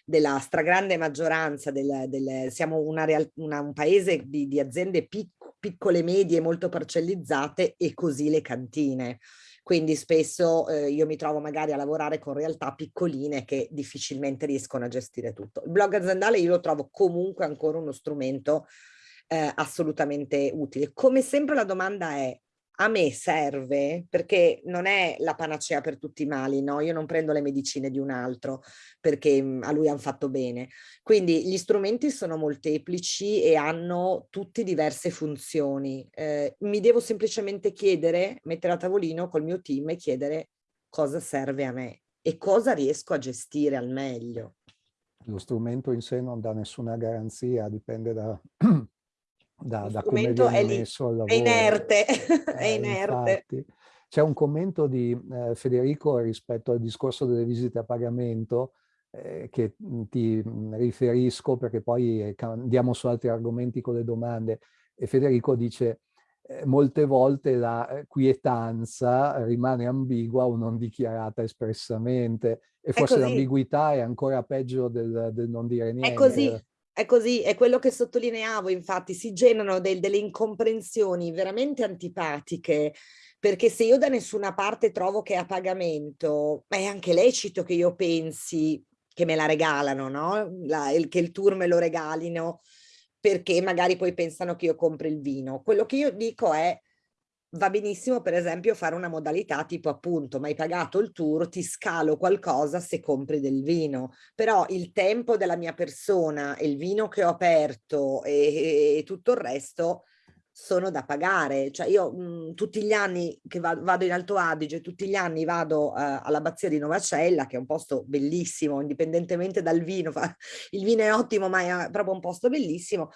della stragrande maggioranza, del, del, siamo una una, un paese di, di aziende pic, piccole, medie, molto parcellizzate e così le cantine quindi spesso eh, io mi trovo magari a lavorare con realtà piccoline che difficilmente riescono a gestire tutto. Il blog aziendale io lo trovo comunque ancora uno strumento eh, assolutamente utile. Come sempre la domanda è a me serve perché non è la panacea per tutti i mali, no? Io non prendo le medicine di un altro perché mhmm, a lui hanno fatto bene. Quindi gli strumenti sono molteplici e hanno tutti diverse funzioni. Eh, mi devo semplicemente chiedere, mettere a tavolino col mio team e chiedere cosa serve a me e cosa riesco a gestire al meglio. Lo strumento in sé non dà nessuna garanzia, dipende da, da, da come viene è messo al lavoro. È inerte, eh, è inerte. C'è un commento di eh, Federico rispetto al discorso delle visite a pagamento eh, che mm, ti mm, riferisco perché poi eh, andiamo su altri argomenti con le domande. E Federico dice molte volte la quietanza rimane ambigua o non dichiarata espressamente e forse l'ambiguità è ancora peggio del, del, non dire niente. È così, è così, è quello che sottolineavo, infatti si generano del, delle incomprensioni veramente antipatiche perché se io da nessuna parte trovo che è a pagamento, è anche lecito che io pensi che me la regalano, no? La, il, che il tour me lo regalino, perché magari poi pensano che io compri il vino. Quello che io dico è, va benissimo per esempio fare una modalità tipo appunto, ma hai pagato il tour, ti scalo qualcosa se compri del vino, però il tempo della mia persona, il vino che ho aperto e, e tutto il resto sono da pagare. Cioè io mh, mhmm, tutti gli anni che va, vado in Alto Adige, tutti gli anni vado uh, all'abbazia di Novacella, che è un posto bellissimo, indipendentemente dal vino, fa, il vino è ottimo, ma è proprio un posto bellissimo.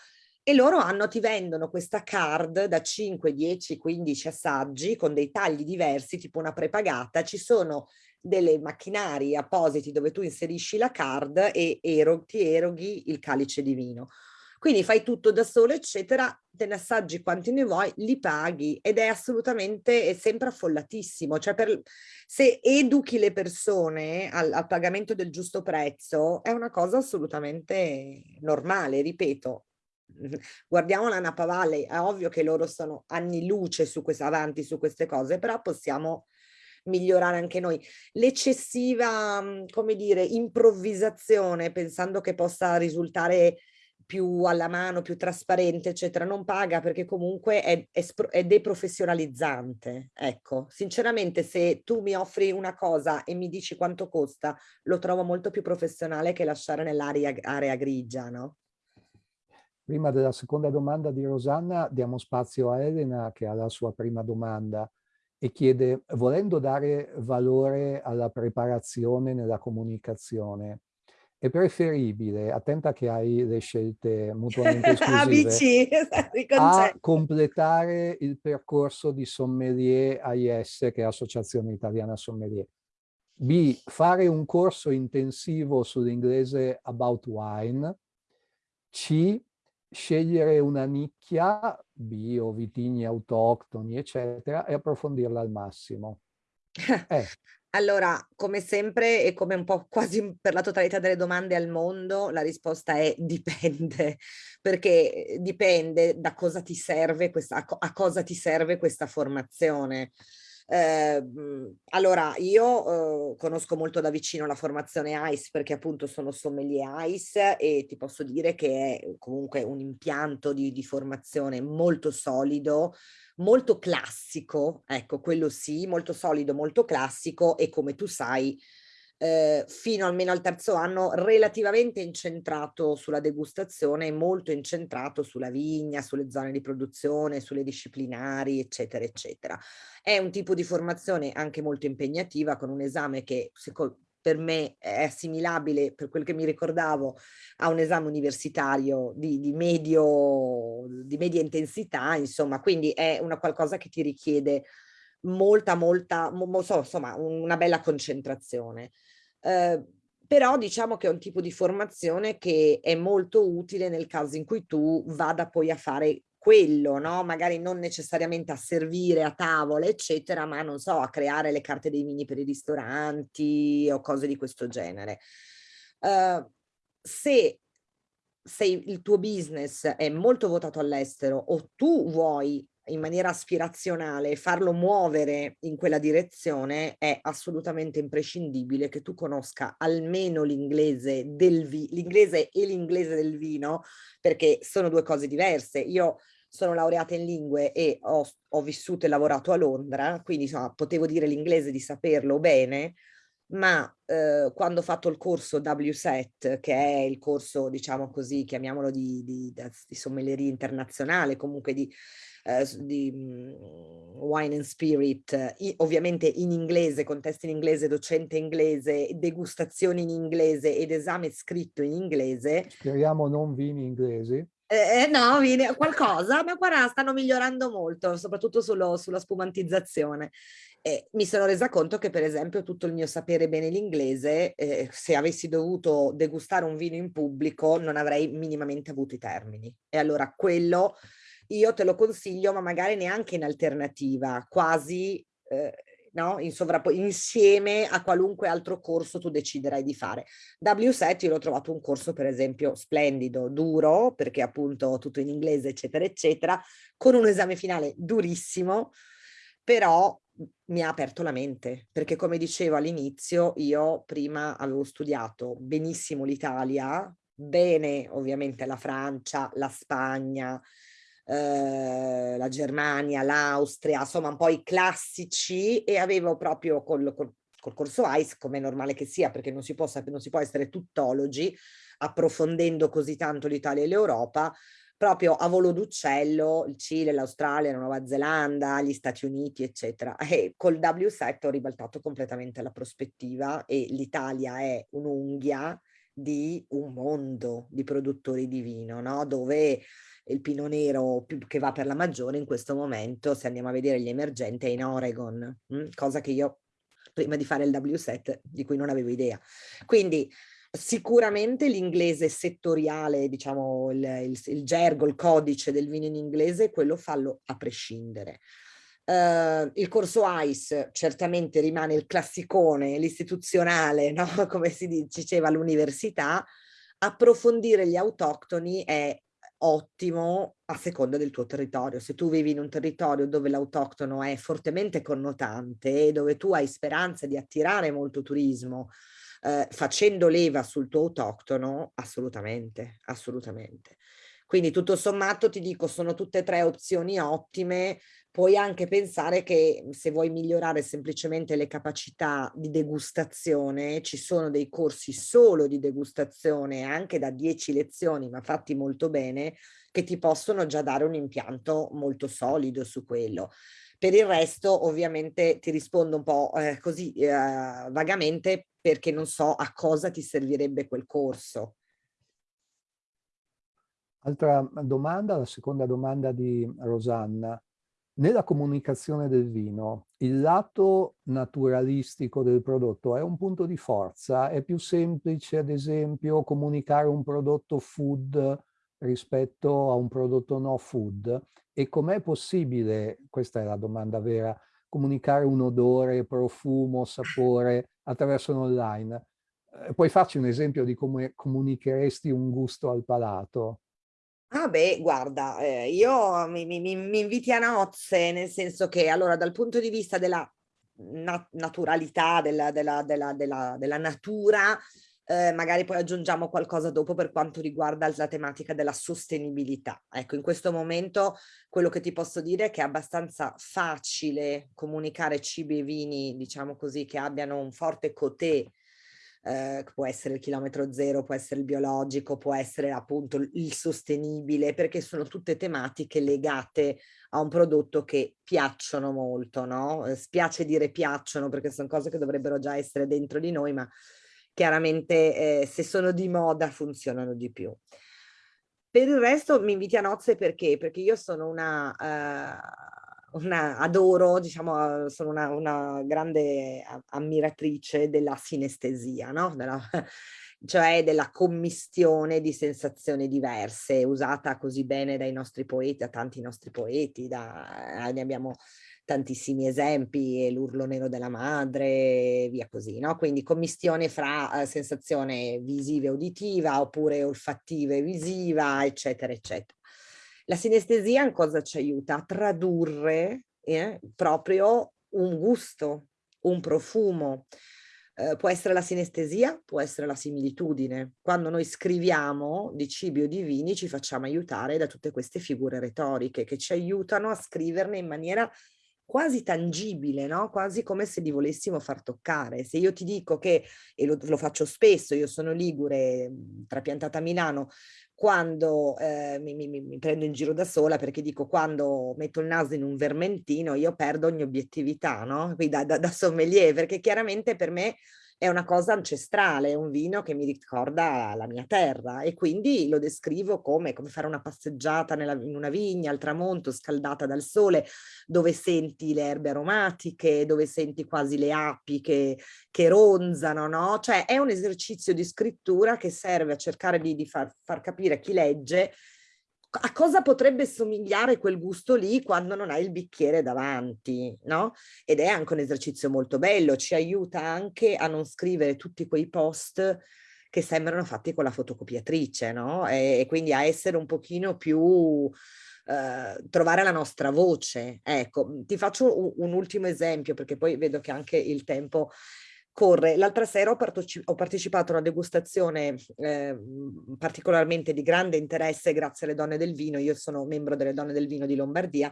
E loro hanno, ti vendono questa card da 5, 10, 15 assaggi con dei tagli diversi, tipo una prepagata. Ci sono delle macchinari appositi dove tu inserisci la card e ero, ti eroghi il calice di vino. Quindi fai tutto da solo, eccetera, te ne assaggi quanti ne vuoi, li paghi ed è assolutamente, è sempre affollatissimo. Cioè per, se educhi le persone al, al pagamento del giusto prezzo è una cosa assolutamente normale, ripeto, guardiamo la Napa Valley, è ovvio che loro sono anni luce su questa, avanti su queste cose, però possiamo migliorare anche noi. L'eccessiva, come dire, improvvisazione pensando che possa risultare più alla mano, più trasparente, eccetera, non paga perché comunque è, è, è, deprofessionalizzante. Ecco, sinceramente se tu mi offri una cosa e mi dici quanto costa, lo trovo molto più professionale che lasciare nell'area grigia, no? Prima della seconda domanda di Rosanna diamo spazio a Elena che ha la sua prima domanda e chiede, volendo dare valore alla preparazione nella comunicazione, è preferibile, attenta che hai le scelte mutuamente esclusive, a completare il percorso di sommelier AIS, che è Associazione Italiana Sommelier. B, fare un corso intensivo sull'inglese about wine. C, scegliere una nicchia, bio, vitigni autoctoni, eccetera, e approfondirla al massimo. Eh. Allora, come sempre e come un po' quasi per la totalità delle domande al mondo, la risposta è dipende, perché dipende da cosa ti serve questa, a cosa ti serve questa formazione. Eh, allora, io eh, conosco molto da vicino la formazione ICE perché appunto sono sommelier ICE e ti posso dire che è comunque un impianto di, di formazione molto solido, molto classico, ecco, quello sì, molto solido, molto classico e come tu sai, eh, fino almeno al terzo anno relativamente incentrato sulla degustazione e molto incentrato sulla vigna, sulle zone di produzione, sulle disciplinari, eccetera, eccetera. È un tipo di formazione anche molto impegnativa con un esame che per me è assimilabile, per quel che mi ricordavo, a un esame universitario di, di, medio, di media intensità, insomma, quindi è una qualcosa che ti richiede molta, molta, mo, so, insomma, una bella concentrazione. Eh, però diciamo che è un tipo di formazione che è molto utile nel caso in cui tu vada poi a fare quello, no? Magari non necessariamente a servire a tavola, eccetera, ma non so, a creare le carte dei vini per i ristoranti o cose di questo genere. Uh, se, se il tuo business è molto votato all'estero o tu vuoi in maniera aspirazionale farlo muovere in quella direzione è assolutamente imprescindibile che tu conosca almeno l'inglese del l'inglese e l'inglese del vino perché sono due cose diverse. Io sono laureata in lingue e ho, ho vissuto e lavorato a Londra, quindi insomma, potevo dire l'inglese di saperlo bene, ma eh, quando ho fatto il corso WSET, che è il corso, diciamo così, chiamiamolo di, di, di sommelleria internazionale, comunque di, eh, di um, wine and spirit, ovviamente in inglese, contesto in inglese, docente inglese, degustazioni in inglese ed esame scritto in inglese. Speriamo non vini inglesi. Eh, eh, no, viene qualcosa, ma guarda, stanno migliorando molto, soprattutto sullo, sulla spumantizzazione. E mi sono resa conto che, per esempio, tutto il mio sapere bene l'inglese, eh, se avessi dovuto degustare un vino in pubblico, non avrei minimamente avuto i termini. E allora quello io te lo consiglio, ma magari neanche in alternativa, quasi eh, no? in insieme a qualunque altro corso tu deciderai di fare. W7 io l'ho trovato un corso per esempio splendido, duro, perché appunto tutto in inglese eccetera eccetera, con un esame finale durissimo, però mi ha aperto la mente, perché come dicevo all'inizio io prima avevo studiato benissimo l'Italia, bene ovviamente la Francia, la Spagna, eh, la Germania, l'Austria, insomma un po' i classici e avevo proprio col, col, col corso ICE, come è normale che sia, perché non si, può, non si può essere tuttologi, approfondendo così tanto l'Italia e l'Europa, proprio a volo d'uccello il Cile, l'Australia, la Nuova Zelanda, gli Stati Uniti, eccetera. E col W7 ho ribaltato completamente la prospettiva e l'Italia è un'unghia di un mondo di produttori di vino, no? dove il pino nero che va per la maggiore in questo momento, se andiamo a vedere gli emergenti, è in Oregon, mh? Hm, cosa che io prima di fare il W7 di cui non avevo idea. Quindi sicuramente l'inglese settoriale, diciamo il, il, il, gergo, il codice del vino in inglese, quello fallo a prescindere. Uh, il corso ICE certamente rimane il classicone, l'istituzionale, no? come si diceva all'università, approfondire gli autoctoni è ottimo a seconda del tuo territorio. Se tu vivi in un territorio dove l'autoctono è fortemente connotante e dove tu hai speranza di attirare molto turismo eh, facendo leva sul tuo autoctono, assolutamente, assolutamente. Quindi tutto sommato ti dico, sono tutte e tre opzioni ottime, puoi anche pensare che se vuoi migliorare semplicemente le capacità di degustazione, ci sono dei corsi solo di degustazione, anche da 10 lezioni, ma fatti molto bene, che ti possono già dare un impianto molto solido su quello. Per il resto ovviamente ti rispondo un po' eh, così eh, vagamente perché non so a cosa ti servirebbe quel corso. Altra domanda, la seconda domanda di Rosanna. Nella comunicazione del vino, il lato naturalistico del prodotto è un punto di forza? È più semplice, ad esempio, comunicare un prodotto food rispetto a un prodotto no food? E com'è possibile, questa è la domanda vera, comunicare un odore, profumo, sapore attraverso l'online? Eh, puoi farci un esempio di come comunicheresti un gusto al palato? Ah beh, guarda, eh, io mi, mi, mi, inviti a nozze, nel senso che allora dal punto di vista della na naturalità, della, della, della, della natura, eh, magari poi aggiungiamo qualcosa dopo per quanto riguarda la tematica della sostenibilità. Ecco, in questo momento quello che ti posso dire è che è abbastanza facile comunicare cibi e vini, diciamo così, che abbiano un forte cotè eh, può essere il chilometro zero, può essere il biologico, può essere appunto il sostenibile, perché sono tutte tematiche legate a un prodotto che piacciono molto, no? Eh, spiace dire piacciono perché sono cose che dovrebbero già essere dentro di noi, ma chiaramente eh, se sono di moda funzionano di più. Per il resto mi inviti a nozze perché? Perché io sono una... Uh, una, adoro, diciamo, sono una, una, grande ammiratrice della sinestesia, no? Della, cioè della commistione di sensazioni diverse, usata così bene dai nostri poeti, da tanti nostri poeti, da, ne abbiamo tantissimi esempi, l'urlo nero della madre, via così, no? Quindi commistione fra eh, sensazione visiva e uditiva, oppure olfattiva e visiva, eccetera, eccetera. La sinestesia in cosa ci aiuta? A tradurre eh, proprio un gusto, un profumo. Eh, può essere la sinestesia, può essere la similitudine. Quando noi scriviamo di cibi o di vini ci facciamo aiutare da tutte queste figure retoriche che ci aiutano a scriverne in maniera quasi tangibile, no? quasi come se li volessimo far toccare. Se io ti dico che, e lo, lo faccio spesso, io sono ligure, trapiantata a Milano, quando eh, mi, mi, mi, prendo in giro da sola perché dico quando metto il naso in un vermentino io perdo ogni obiettività, no? Quindi da, da, da sommelier, perché chiaramente per me è una cosa ancestrale, è un vino che mi ricorda la mia terra e quindi lo descrivo come, come fare una passeggiata nella, in una vigna al tramonto scaldata dal sole dove senti le erbe aromatiche, dove senti quasi le api che, che ronzano, no? Cioè è un esercizio di scrittura che serve a cercare di, di far, far capire a chi legge a cosa potrebbe somigliare quel gusto lì quando non hai il bicchiere davanti, no? Ed è anche un esercizio molto bello, ci aiuta anche a non scrivere tutti quei post che sembrano fatti con la fotocopiatrice, no? E, e quindi a essere un pochino più... Uh, trovare la nostra voce. Ecco, ti faccio un, un, ultimo esempio perché poi vedo che anche il tempo corre. L'altra sera ho, ho, partecipato a una degustazione eh, particolarmente di grande interesse grazie alle donne del vino, io sono membro delle donne del vino di Lombardia,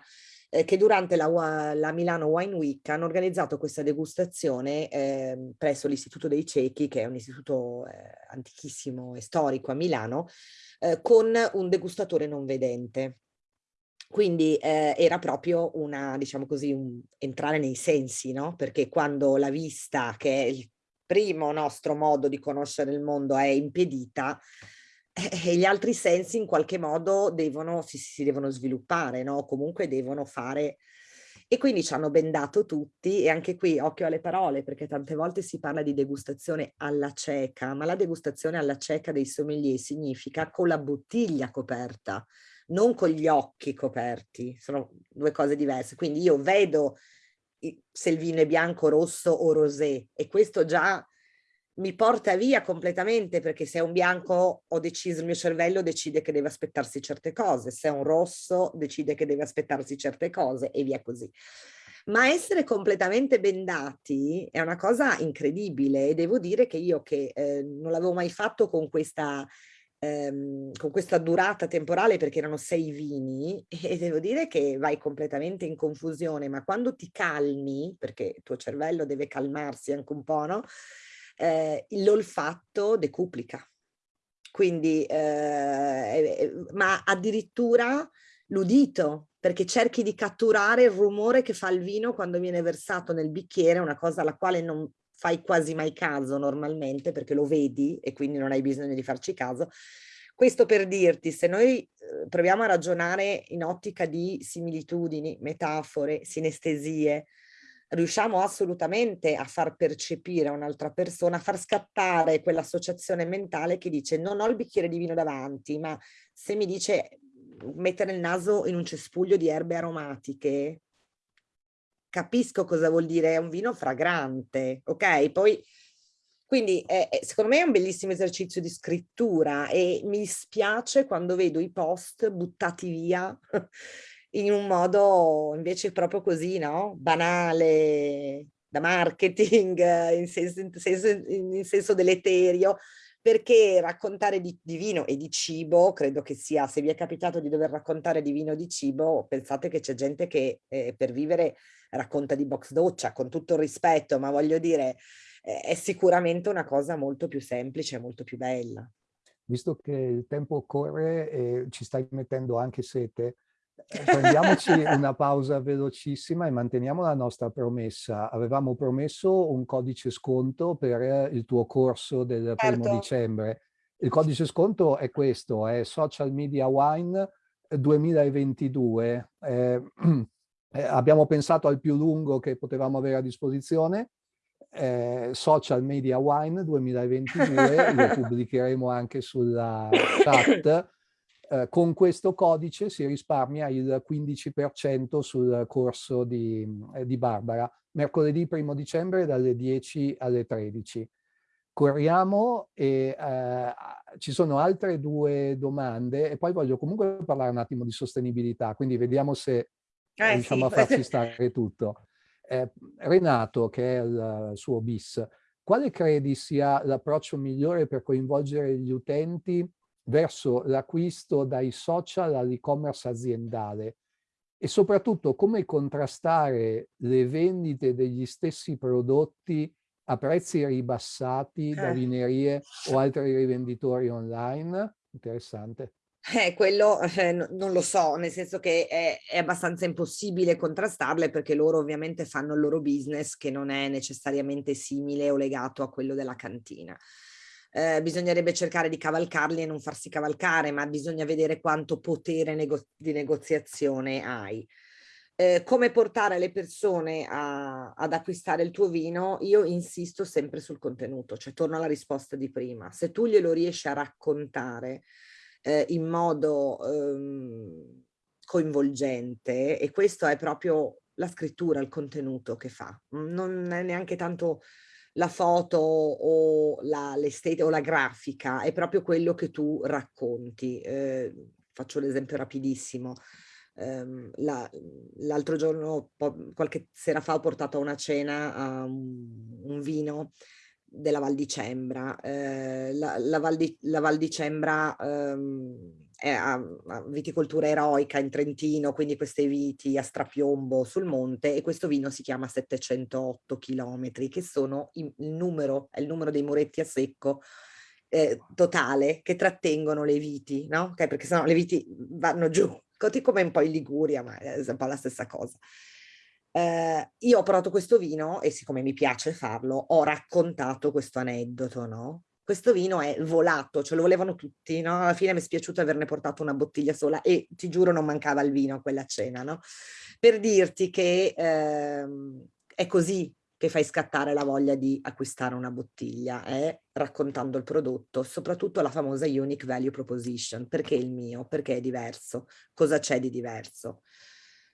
eh, che durante la, la, Milano Wine Week hanno organizzato questa degustazione eh, presso l'Istituto dei Ciechi, che è un istituto eh, antichissimo e storico a Milano, eh, con un degustatore non vedente. Quindi eh, era proprio una, diciamo così, un entrare nei sensi, no? Perché quando la vista, che è il primo nostro modo di conoscere il mondo, è impedita, eh, gli altri sensi in qualche modo devono, si, si devono sviluppare, no? Comunque devono fare... E quindi ci hanno bendato tutti e anche qui occhio alle parole perché tante volte si parla di degustazione alla cieca, ma la degustazione alla cieca dei sommelier significa con la bottiglia coperta, non con gli occhi coperti, sono due cose diverse. Quindi io vedo se il vino è bianco, rosso o rosé e questo già mi porta via completamente perché se è un bianco ho deciso, il mio cervello decide che deve aspettarsi certe cose, se è un rosso decide che deve aspettarsi certe cose e via così. Ma essere completamente bendati è una cosa incredibile e devo dire che io che eh, non l'avevo mai fatto con questa ehm, con questa durata temporale perché erano sei vini e devo dire che vai completamente in confusione, ma quando ti calmi, perché il tuo cervello deve calmarsi anche un po', no? Eh, l'olfatto decuplica. Quindi, eh, ma addirittura l'udito, perché cerchi di catturare il rumore che fa il vino quando viene versato nel bicchiere, una cosa alla quale non fai quasi mai caso normalmente perché lo vedi e quindi non hai bisogno di farci caso. Questo per dirti, se noi eh, proviamo a ragionare in ottica di similitudini, metafore, sinestesie, riusciamo assolutamente a far percepire a un'altra persona, a far scattare quell'associazione mentale che dice non ho il bicchiere di vino davanti, ma se mi dice mettere il naso in un cespuglio di erbe aromatiche, capisco cosa vuol dire, è un vino fragrante, ok? Poi, quindi eh, secondo me è un bellissimo esercizio di scrittura e mi spiace quando vedo i post buttati via in un modo invece proprio così, no? Banale, da marketing, in senso, in senso, in senso deleterio, perché raccontare di, di, vino e di cibo, credo che sia, se vi è capitato di dover raccontare di vino o di cibo, pensate che c'è gente che eh, per vivere racconta di box doccia, con tutto il rispetto, ma voglio dire, è sicuramente una cosa molto più semplice, molto più bella. Visto che il tempo corre e ci stai mettendo anche sete, prendiamoci una pausa velocissima e manteniamo la nostra promessa. Avevamo promesso un codice sconto per il tuo corso del certo. primo dicembre. Il codice sconto è questo, è Social Media Wine 2022. Eh, eh, abbiamo pensato al più lungo che potevamo avere a disposizione, eh, Social Media Wine 2022, lo pubblicheremo anche sulla chat. Eh, con questo codice si risparmia il 15% sul corso di, eh, di Barbara, mercoledì 1 dicembre dalle 10 alle 13 corriamo e eh, ci sono altre due domande e poi voglio comunque parlare un attimo di sostenibilità, quindi vediamo se eh, riusciamo sì. a farci stare tutto. Eh, Renato, che è il suo bis, quale credi sia l'approccio migliore per coinvolgere gli utenti verso l'acquisto dai social all'e-commerce aziendale? e soprattutto come contrastare le vendite degli stessi prodotti a prezzi ribassati da eh. vinerie o altri rivenditori online? Interessante. Eh, quello eh, non lo so, nel senso che è, è, abbastanza impossibile contrastarle perché loro ovviamente fanno il loro business che non è necessariamente simile o legato a quello della cantina. Eh, bisognerebbe cercare di cavalcarli e non farsi cavalcare, ma bisogna vedere quanto potere nego di negoziazione hai. Eh, come portare le persone a, ad acquistare il tuo vino, io insisto sempre sul contenuto, cioè torno alla risposta di prima. Se tu glielo riesci a raccontare eh, in modo ehm, coinvolgente e questo è proprio la scrittura, il contenuto che fa. Non è neanche tanto la foto o la, o la grafica, è proprio quello che tu racconti. Eh, faccio l'esempio rapidissimo. Um, L'altro la, giorno, qualche sera fa, ho portato a una cena un, un vino della Val di Cembra. Eh, la, la, Val di, la, Val di, Cembra ehm, è a, a viticoltura eroica in Trentino, quindi queste viti a strapiombo sul monte e questo vino si chiama 708 chilometri, che sono il numero, il numero dei muretti a secco eh, totale che trattengono le viti, no? Okay, perché sennò le viti vanno giù, così come un po' in Liguria, ma è un po' la stessa cosa. Eh, io ho provato questo vino e siccome mi piace farlo, ho raccontato questo aneddoto, no? Questo vino è volato, ce lo volevano tutti, no? Alla fine mi è spiaciuto averne portato una bottiglia sola e ti giuro non mancava il vino a quella cena, no? Per dirti che eh, è così che fai scattare la voglia di acquistare una bottiglia, è raccontando il prodotto, soprattutto la famosa Unique Value Proposition. Perché il mio? Perché è diverso? Cosa c'è di diverso?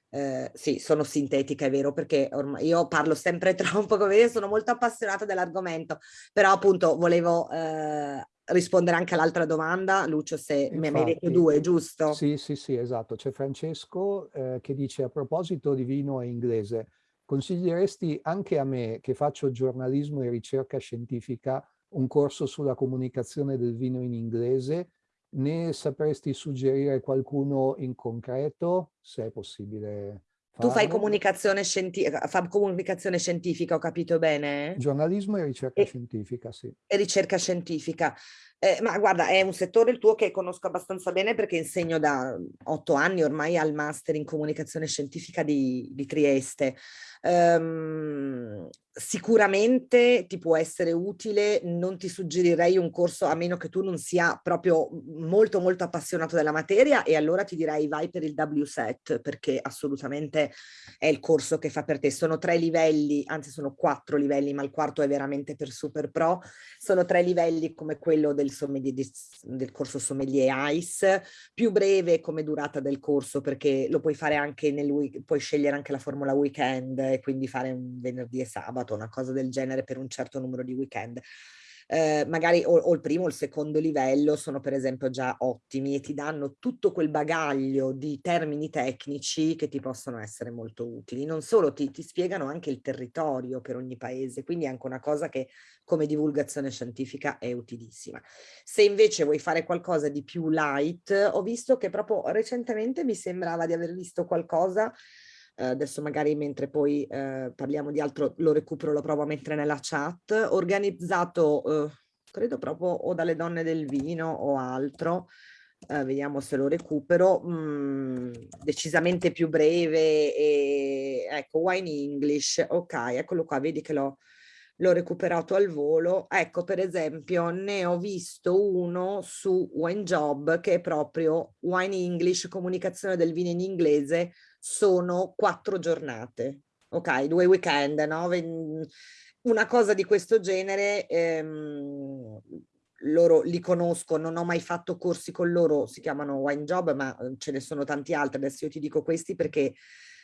Eh, sì, sono sintetica, è vero, perché ormai io parlo sempre troppo, come vedete sono molto appassionata dell'argomento, però appunto volevo eh, rispondere anche all'altra domanda, Lucio, se Infatti, mi hai detto due, giusto? Sì, sì, sì, esatto. C'è Francesco eh, che dice a proposito di vino inglese, consiglieresti anche a me, che faccio giornalismo e ricerca scientifica, un corso sulla comunicazione del vino in inglese ne sapresti suggerire qualcuno in concreto, se è possibile farlo? Tu fai comunicazione, scienti fa comunicazione scientifica, ho capito bene? Giornalismo e ricerca e, scientifica, sì. E ricerca scientifica. Eh, ma guarda, è un settore il tuo che conosco abbastanza bene perché insegno da otto anni ormai al master in comunicazione scientifica di, di Trieste. Um, sicuramente ti può essere utile, non ti suggerirei un corso a meno che tu non sia proprio molto molto appassionato della materia e allora ti direi vai per il WSET perché assolutamente è il corso che fa per te. Sono tre livelli, anzi sono quattro livelli, ma il quarto è veramente per super pro. Sono tre livelli come quello del, sommelier, del corso sommelier ICE, più breve come durata del corso perché lo puoi fare anche nel puoi scegliere anche la formula weekend e quindi fare un venerdì e sabato, una cosa del genere per un certo numero di weekend eh, magari o, o, il primo o il secondo livello sono per esempio già ottimi e ti danno tutto quel bagaglio di termini tecnici che ti possono essere molto utili. Non solo, ti, ti spiegano anche il territorio per ogni paese, quindi è anche una cosa che come divulgazione scientifica è utilissima. Se invece vuoi fare qualcosa di più light, ho visto che proprio recentemente mi sembrava di aver visto qualcosa eh, adesso magari mentre poi eh, parliamo di altro lo recupero, lo provo a mettere nella chat, organizzato eh, credo proprio o dalle donne del vino o altro, eh, vediamo se lo recupero, mm, decisamente più breve e ecco Wine English, ok, eccolo qua, vedi che l'ho l'ho recuperato al volo. Ecco, per esempio, ne ho visto uno su Wine Job che è proprio Wine English, comunicazione del vino in inglese, sono quattro giornate, ok? Due weekend, no? Una cosa di questo genere, ehm, loro li conosco, non ho mai fatto corsi con loro, si chiamano Wine Job, ma ehm, ce ne sono tanti altri, adesso io ti dico questi perché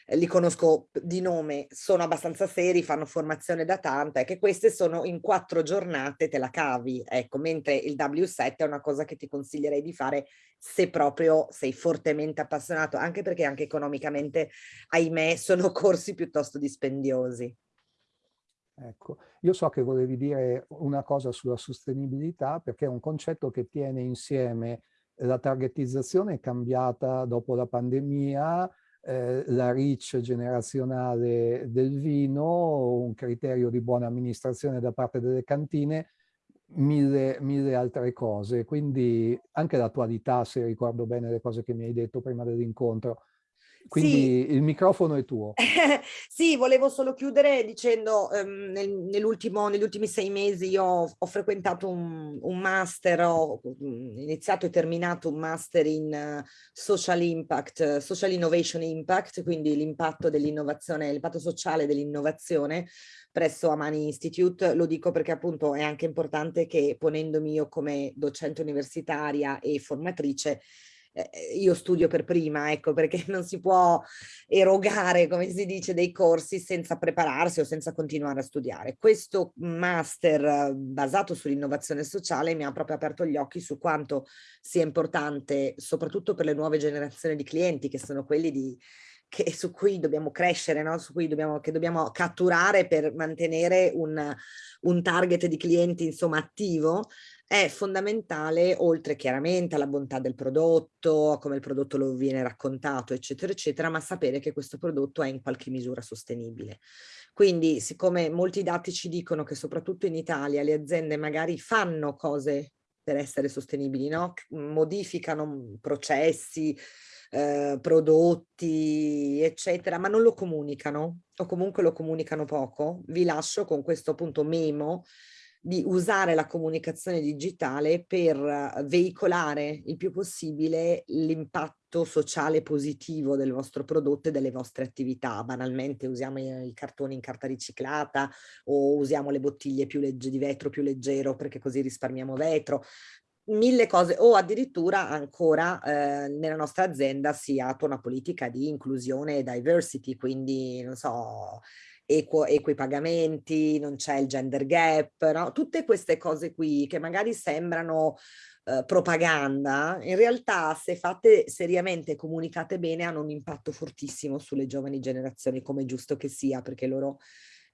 li conosco di nome, sono abbastanza seri, fanno formazione da tanta, e che queste sono in quattro giornate te la cavi, ecco, mentre il W7 è una cosa che ti consiglierei di fare se proprio sei fortemente appassionato, anche perché anche economicamente, ahimè, sono corsi piuttosto dispendiosi. Ecco, io so che volevi dire una cosa sulla sostenibilità perché è un concetto che tiene insieme la targetizzazione cambiata dopo la pandemia, eh, la reach generazionale del vino, un criterio di buona amministrazione da parte delle cantine, mille, mille altre cose. Quindi anche l'attualità, se ricordo bene le cose che mi hai detto prima dell'incontro, quindi sì. il microfono è tuo. sì, volevo solo chiudere dicendo um, nel, negli ultimi sei mesi io ho, ho frequentato un, un, master, ho iniziato e terminato un master in uh, social impact, social innovation impact, quindi l'impatto dell'innovazione, l'impatto sociale dell'innovazione presso Amani Institute. Lo dico perché appunto è anche importante che ponendomi io come docente universitaria e formatrice eh, io studio per prima, ecco, perché non si può erogare, come si dice, dei corsi senza prepararsi o senza continuare a studiare. Questo master basato sull'innovazione sociale mi ha proprio aperto gli occhi su quanto sia importante, soprattutto per le nuove generazioni di clienti, che sono quelli di che, su cui dobbiamo crescere, no? su cui dobbiamo, che dobbiamo catturare per mantenere un, un target di clienti insomma attivo, è fondamentale, oltre chiaramente alla bontà del prodotto, a come il prodotto lo viene raccontato, eccetera, eccetera, ma sapere che questo prodotto è in qualche misura sostenibile. Quindi, siccome molti dati ci dicono che soprattutto in Italia le aziende magari fanno cose per essere sostenibili, no? modificano processi, eh, prodotti, eccetera, ma non lo comunicano o comunque lo comunicano poco, vi lascio con questo appunto memo di usare la comunicazione digitale per veicolare il più possibile l'impatto sociale positivo del vostro prodotto e delle vostre attività. Banalmente usiamo i cartoni in carta riciclata o usiamo le bottiglie più di vetro più leggero perché così risparmiamo vetro mille cose o addirittura ancora eh, nella nostra azienda si attua una politica di inclusione e diversity, quindi non so, equo, equi pagamenti, non c'è il gender gap, no? tutte queste cose qui che magari sembrano eh, propaganda, in realtà se fatte seriamente, comunicate bene, hanno un impatto fortissimo sulle giovani generazioni, come è giusto che sia, perché loro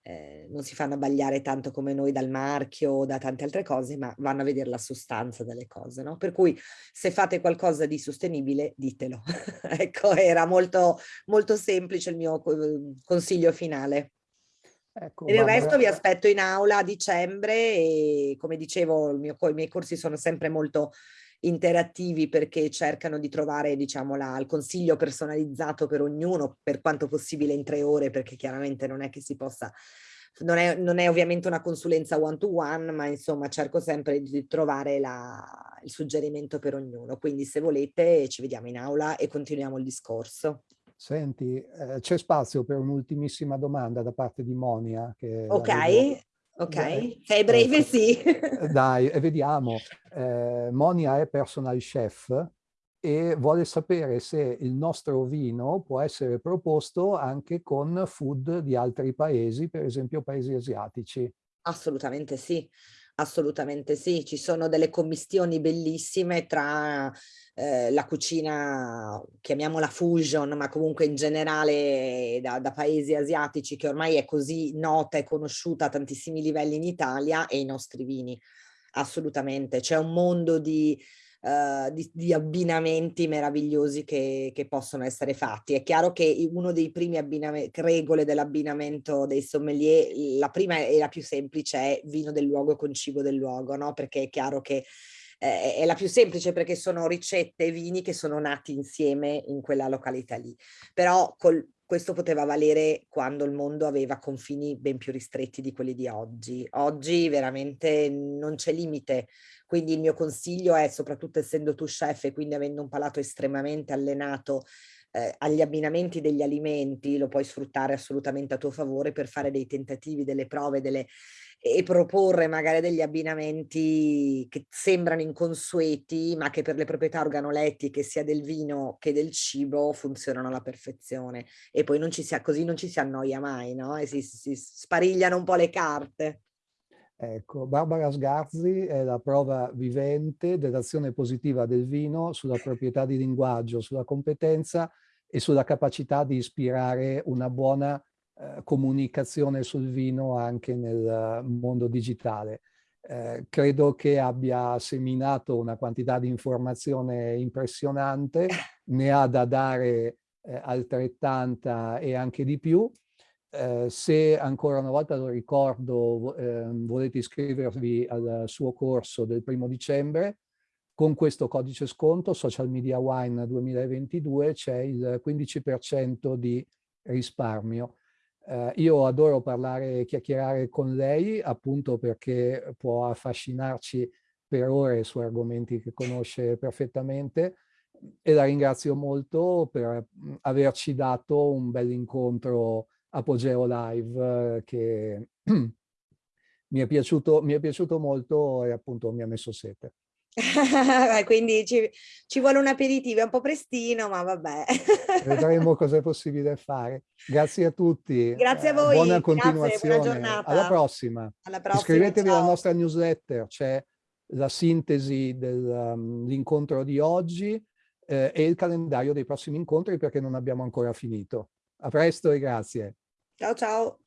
eh, non si fanno abbagliare tanto come noi dal marchio o da tante altre cose, ma vanno a vedere la sostanza delle cose, no? Per cui se fate qualcosa di sostenibile, ditelo. ecco, era molto, molto semplice il mio consiglio finale. Ecco, per il resto vi aspetto in aula a dicembre e come dicevo mio, i miei corsi sono sempre molto interattivi perché cercano di trovare diciamo la, il consiglio personalizzato per ognuno per quanto possibile in tre ore perché chiaramente non è che si possa non è, non è ovviamente una consulenza one to one ma insomma cerco sempre di trovare la, il suggerimento per ognuno. Quindi se volete ci vediamo in aula e continuiamo il discorso Senti, eh, c'è spazio per un'ultimissima domanda da parte di Monia. Ok, ok, Dai, sei breve ecco. sì. Dai, vediamo. Eh, Monia è personal chef e vuole sapere se il nostro vino può essere proposto anche con food di altri paesi, per esempio paesi asiatici. Assolutamente sì. Assolutamente sì, ci sono delle commistioni bellissime tra eh, la cucina, chiamiamola fusion, ma comunque in generale da, da, paesi asiatici che ormai è così nota e conosciuta a tantissimi livelli in Italia e i nostri vini. Assolutamente, c'è un mondo di uh, di, di, abbinamenti meravigliosi che, che, possono essere fatti. È chiaro che uno dei primi regole dell'abbinamento dei sommelier, la prima e la più semplice è vino del luogo con cibo del luogo, no? Perché è chiaro che eh, è la più semplice perché sono ricette e vini che sono nati insieme in quella località lì. Però col, questo poteva valere quando il mondo aveva confini ben più ristretti di quelli di oggi. Oggi veramente non c'è limite quindi il mio consiglio è, soprattutto essendo tu chef e quindi avendo un palato estremamente allenato eh, agli abbinamenti degli alimenti, lo puoi sfruttare assolutamente a tuo favore per fare dei tentativi, delle prove, delle, e proporre magari degli abbinamenti che sembrano inconsueti, ma che per le proprietà organolettiche sia del vino che del cibo funzionano alla perfezione. E poi non ci sia, così non ci si annoia mai, no? E si, si sparigliano un po' le carte. Ecco, Barbara Sgarzi è la prova vivente dell'azione positiva del vino sulla proprietà di linguaggio, sulla competenza e sulla capacità di ispirare una buona eh, comunicazione sul vino anche nel mondo digitale. Eh, credo che abbia seminato una quantità di informazione impressionante, ne ha da dare eh, altrettanta e anche di più. Eh, se ancora una volta lo ricordo, eh, volete iscrivervi al suo corso del primo dicembre, con questo codice sconto Social Media Wine 2022 c'è il 15% di risparmio. Eh, io adoro parlare e chiacchierare con lei appunto perché può affascinarci per ore su argomenti che conosce perfettamente e la ringrazio molto per averci dato un bel incontro Apogeo Live eh, che mi, è piaciuto, mi è piaciuto molto e appunto mi ha messo sete. Quindi ci, ci, vuole un aperitivo, è un po' prestino, ma vabbè. Vedremo cosa è possibile fare. Grazie a tutti. Grazie a voi. Buona continuazione. Grazie, buona Alla prossima. Alla prossima Iscrivetevi ciao. alla nostra newsletter, c'è la sintesi dell'incontro um, di oggi eh, e il calendario dei prossimi incontri perché non abbiamo ancora finito. A presto e grazie. Ciao ciao.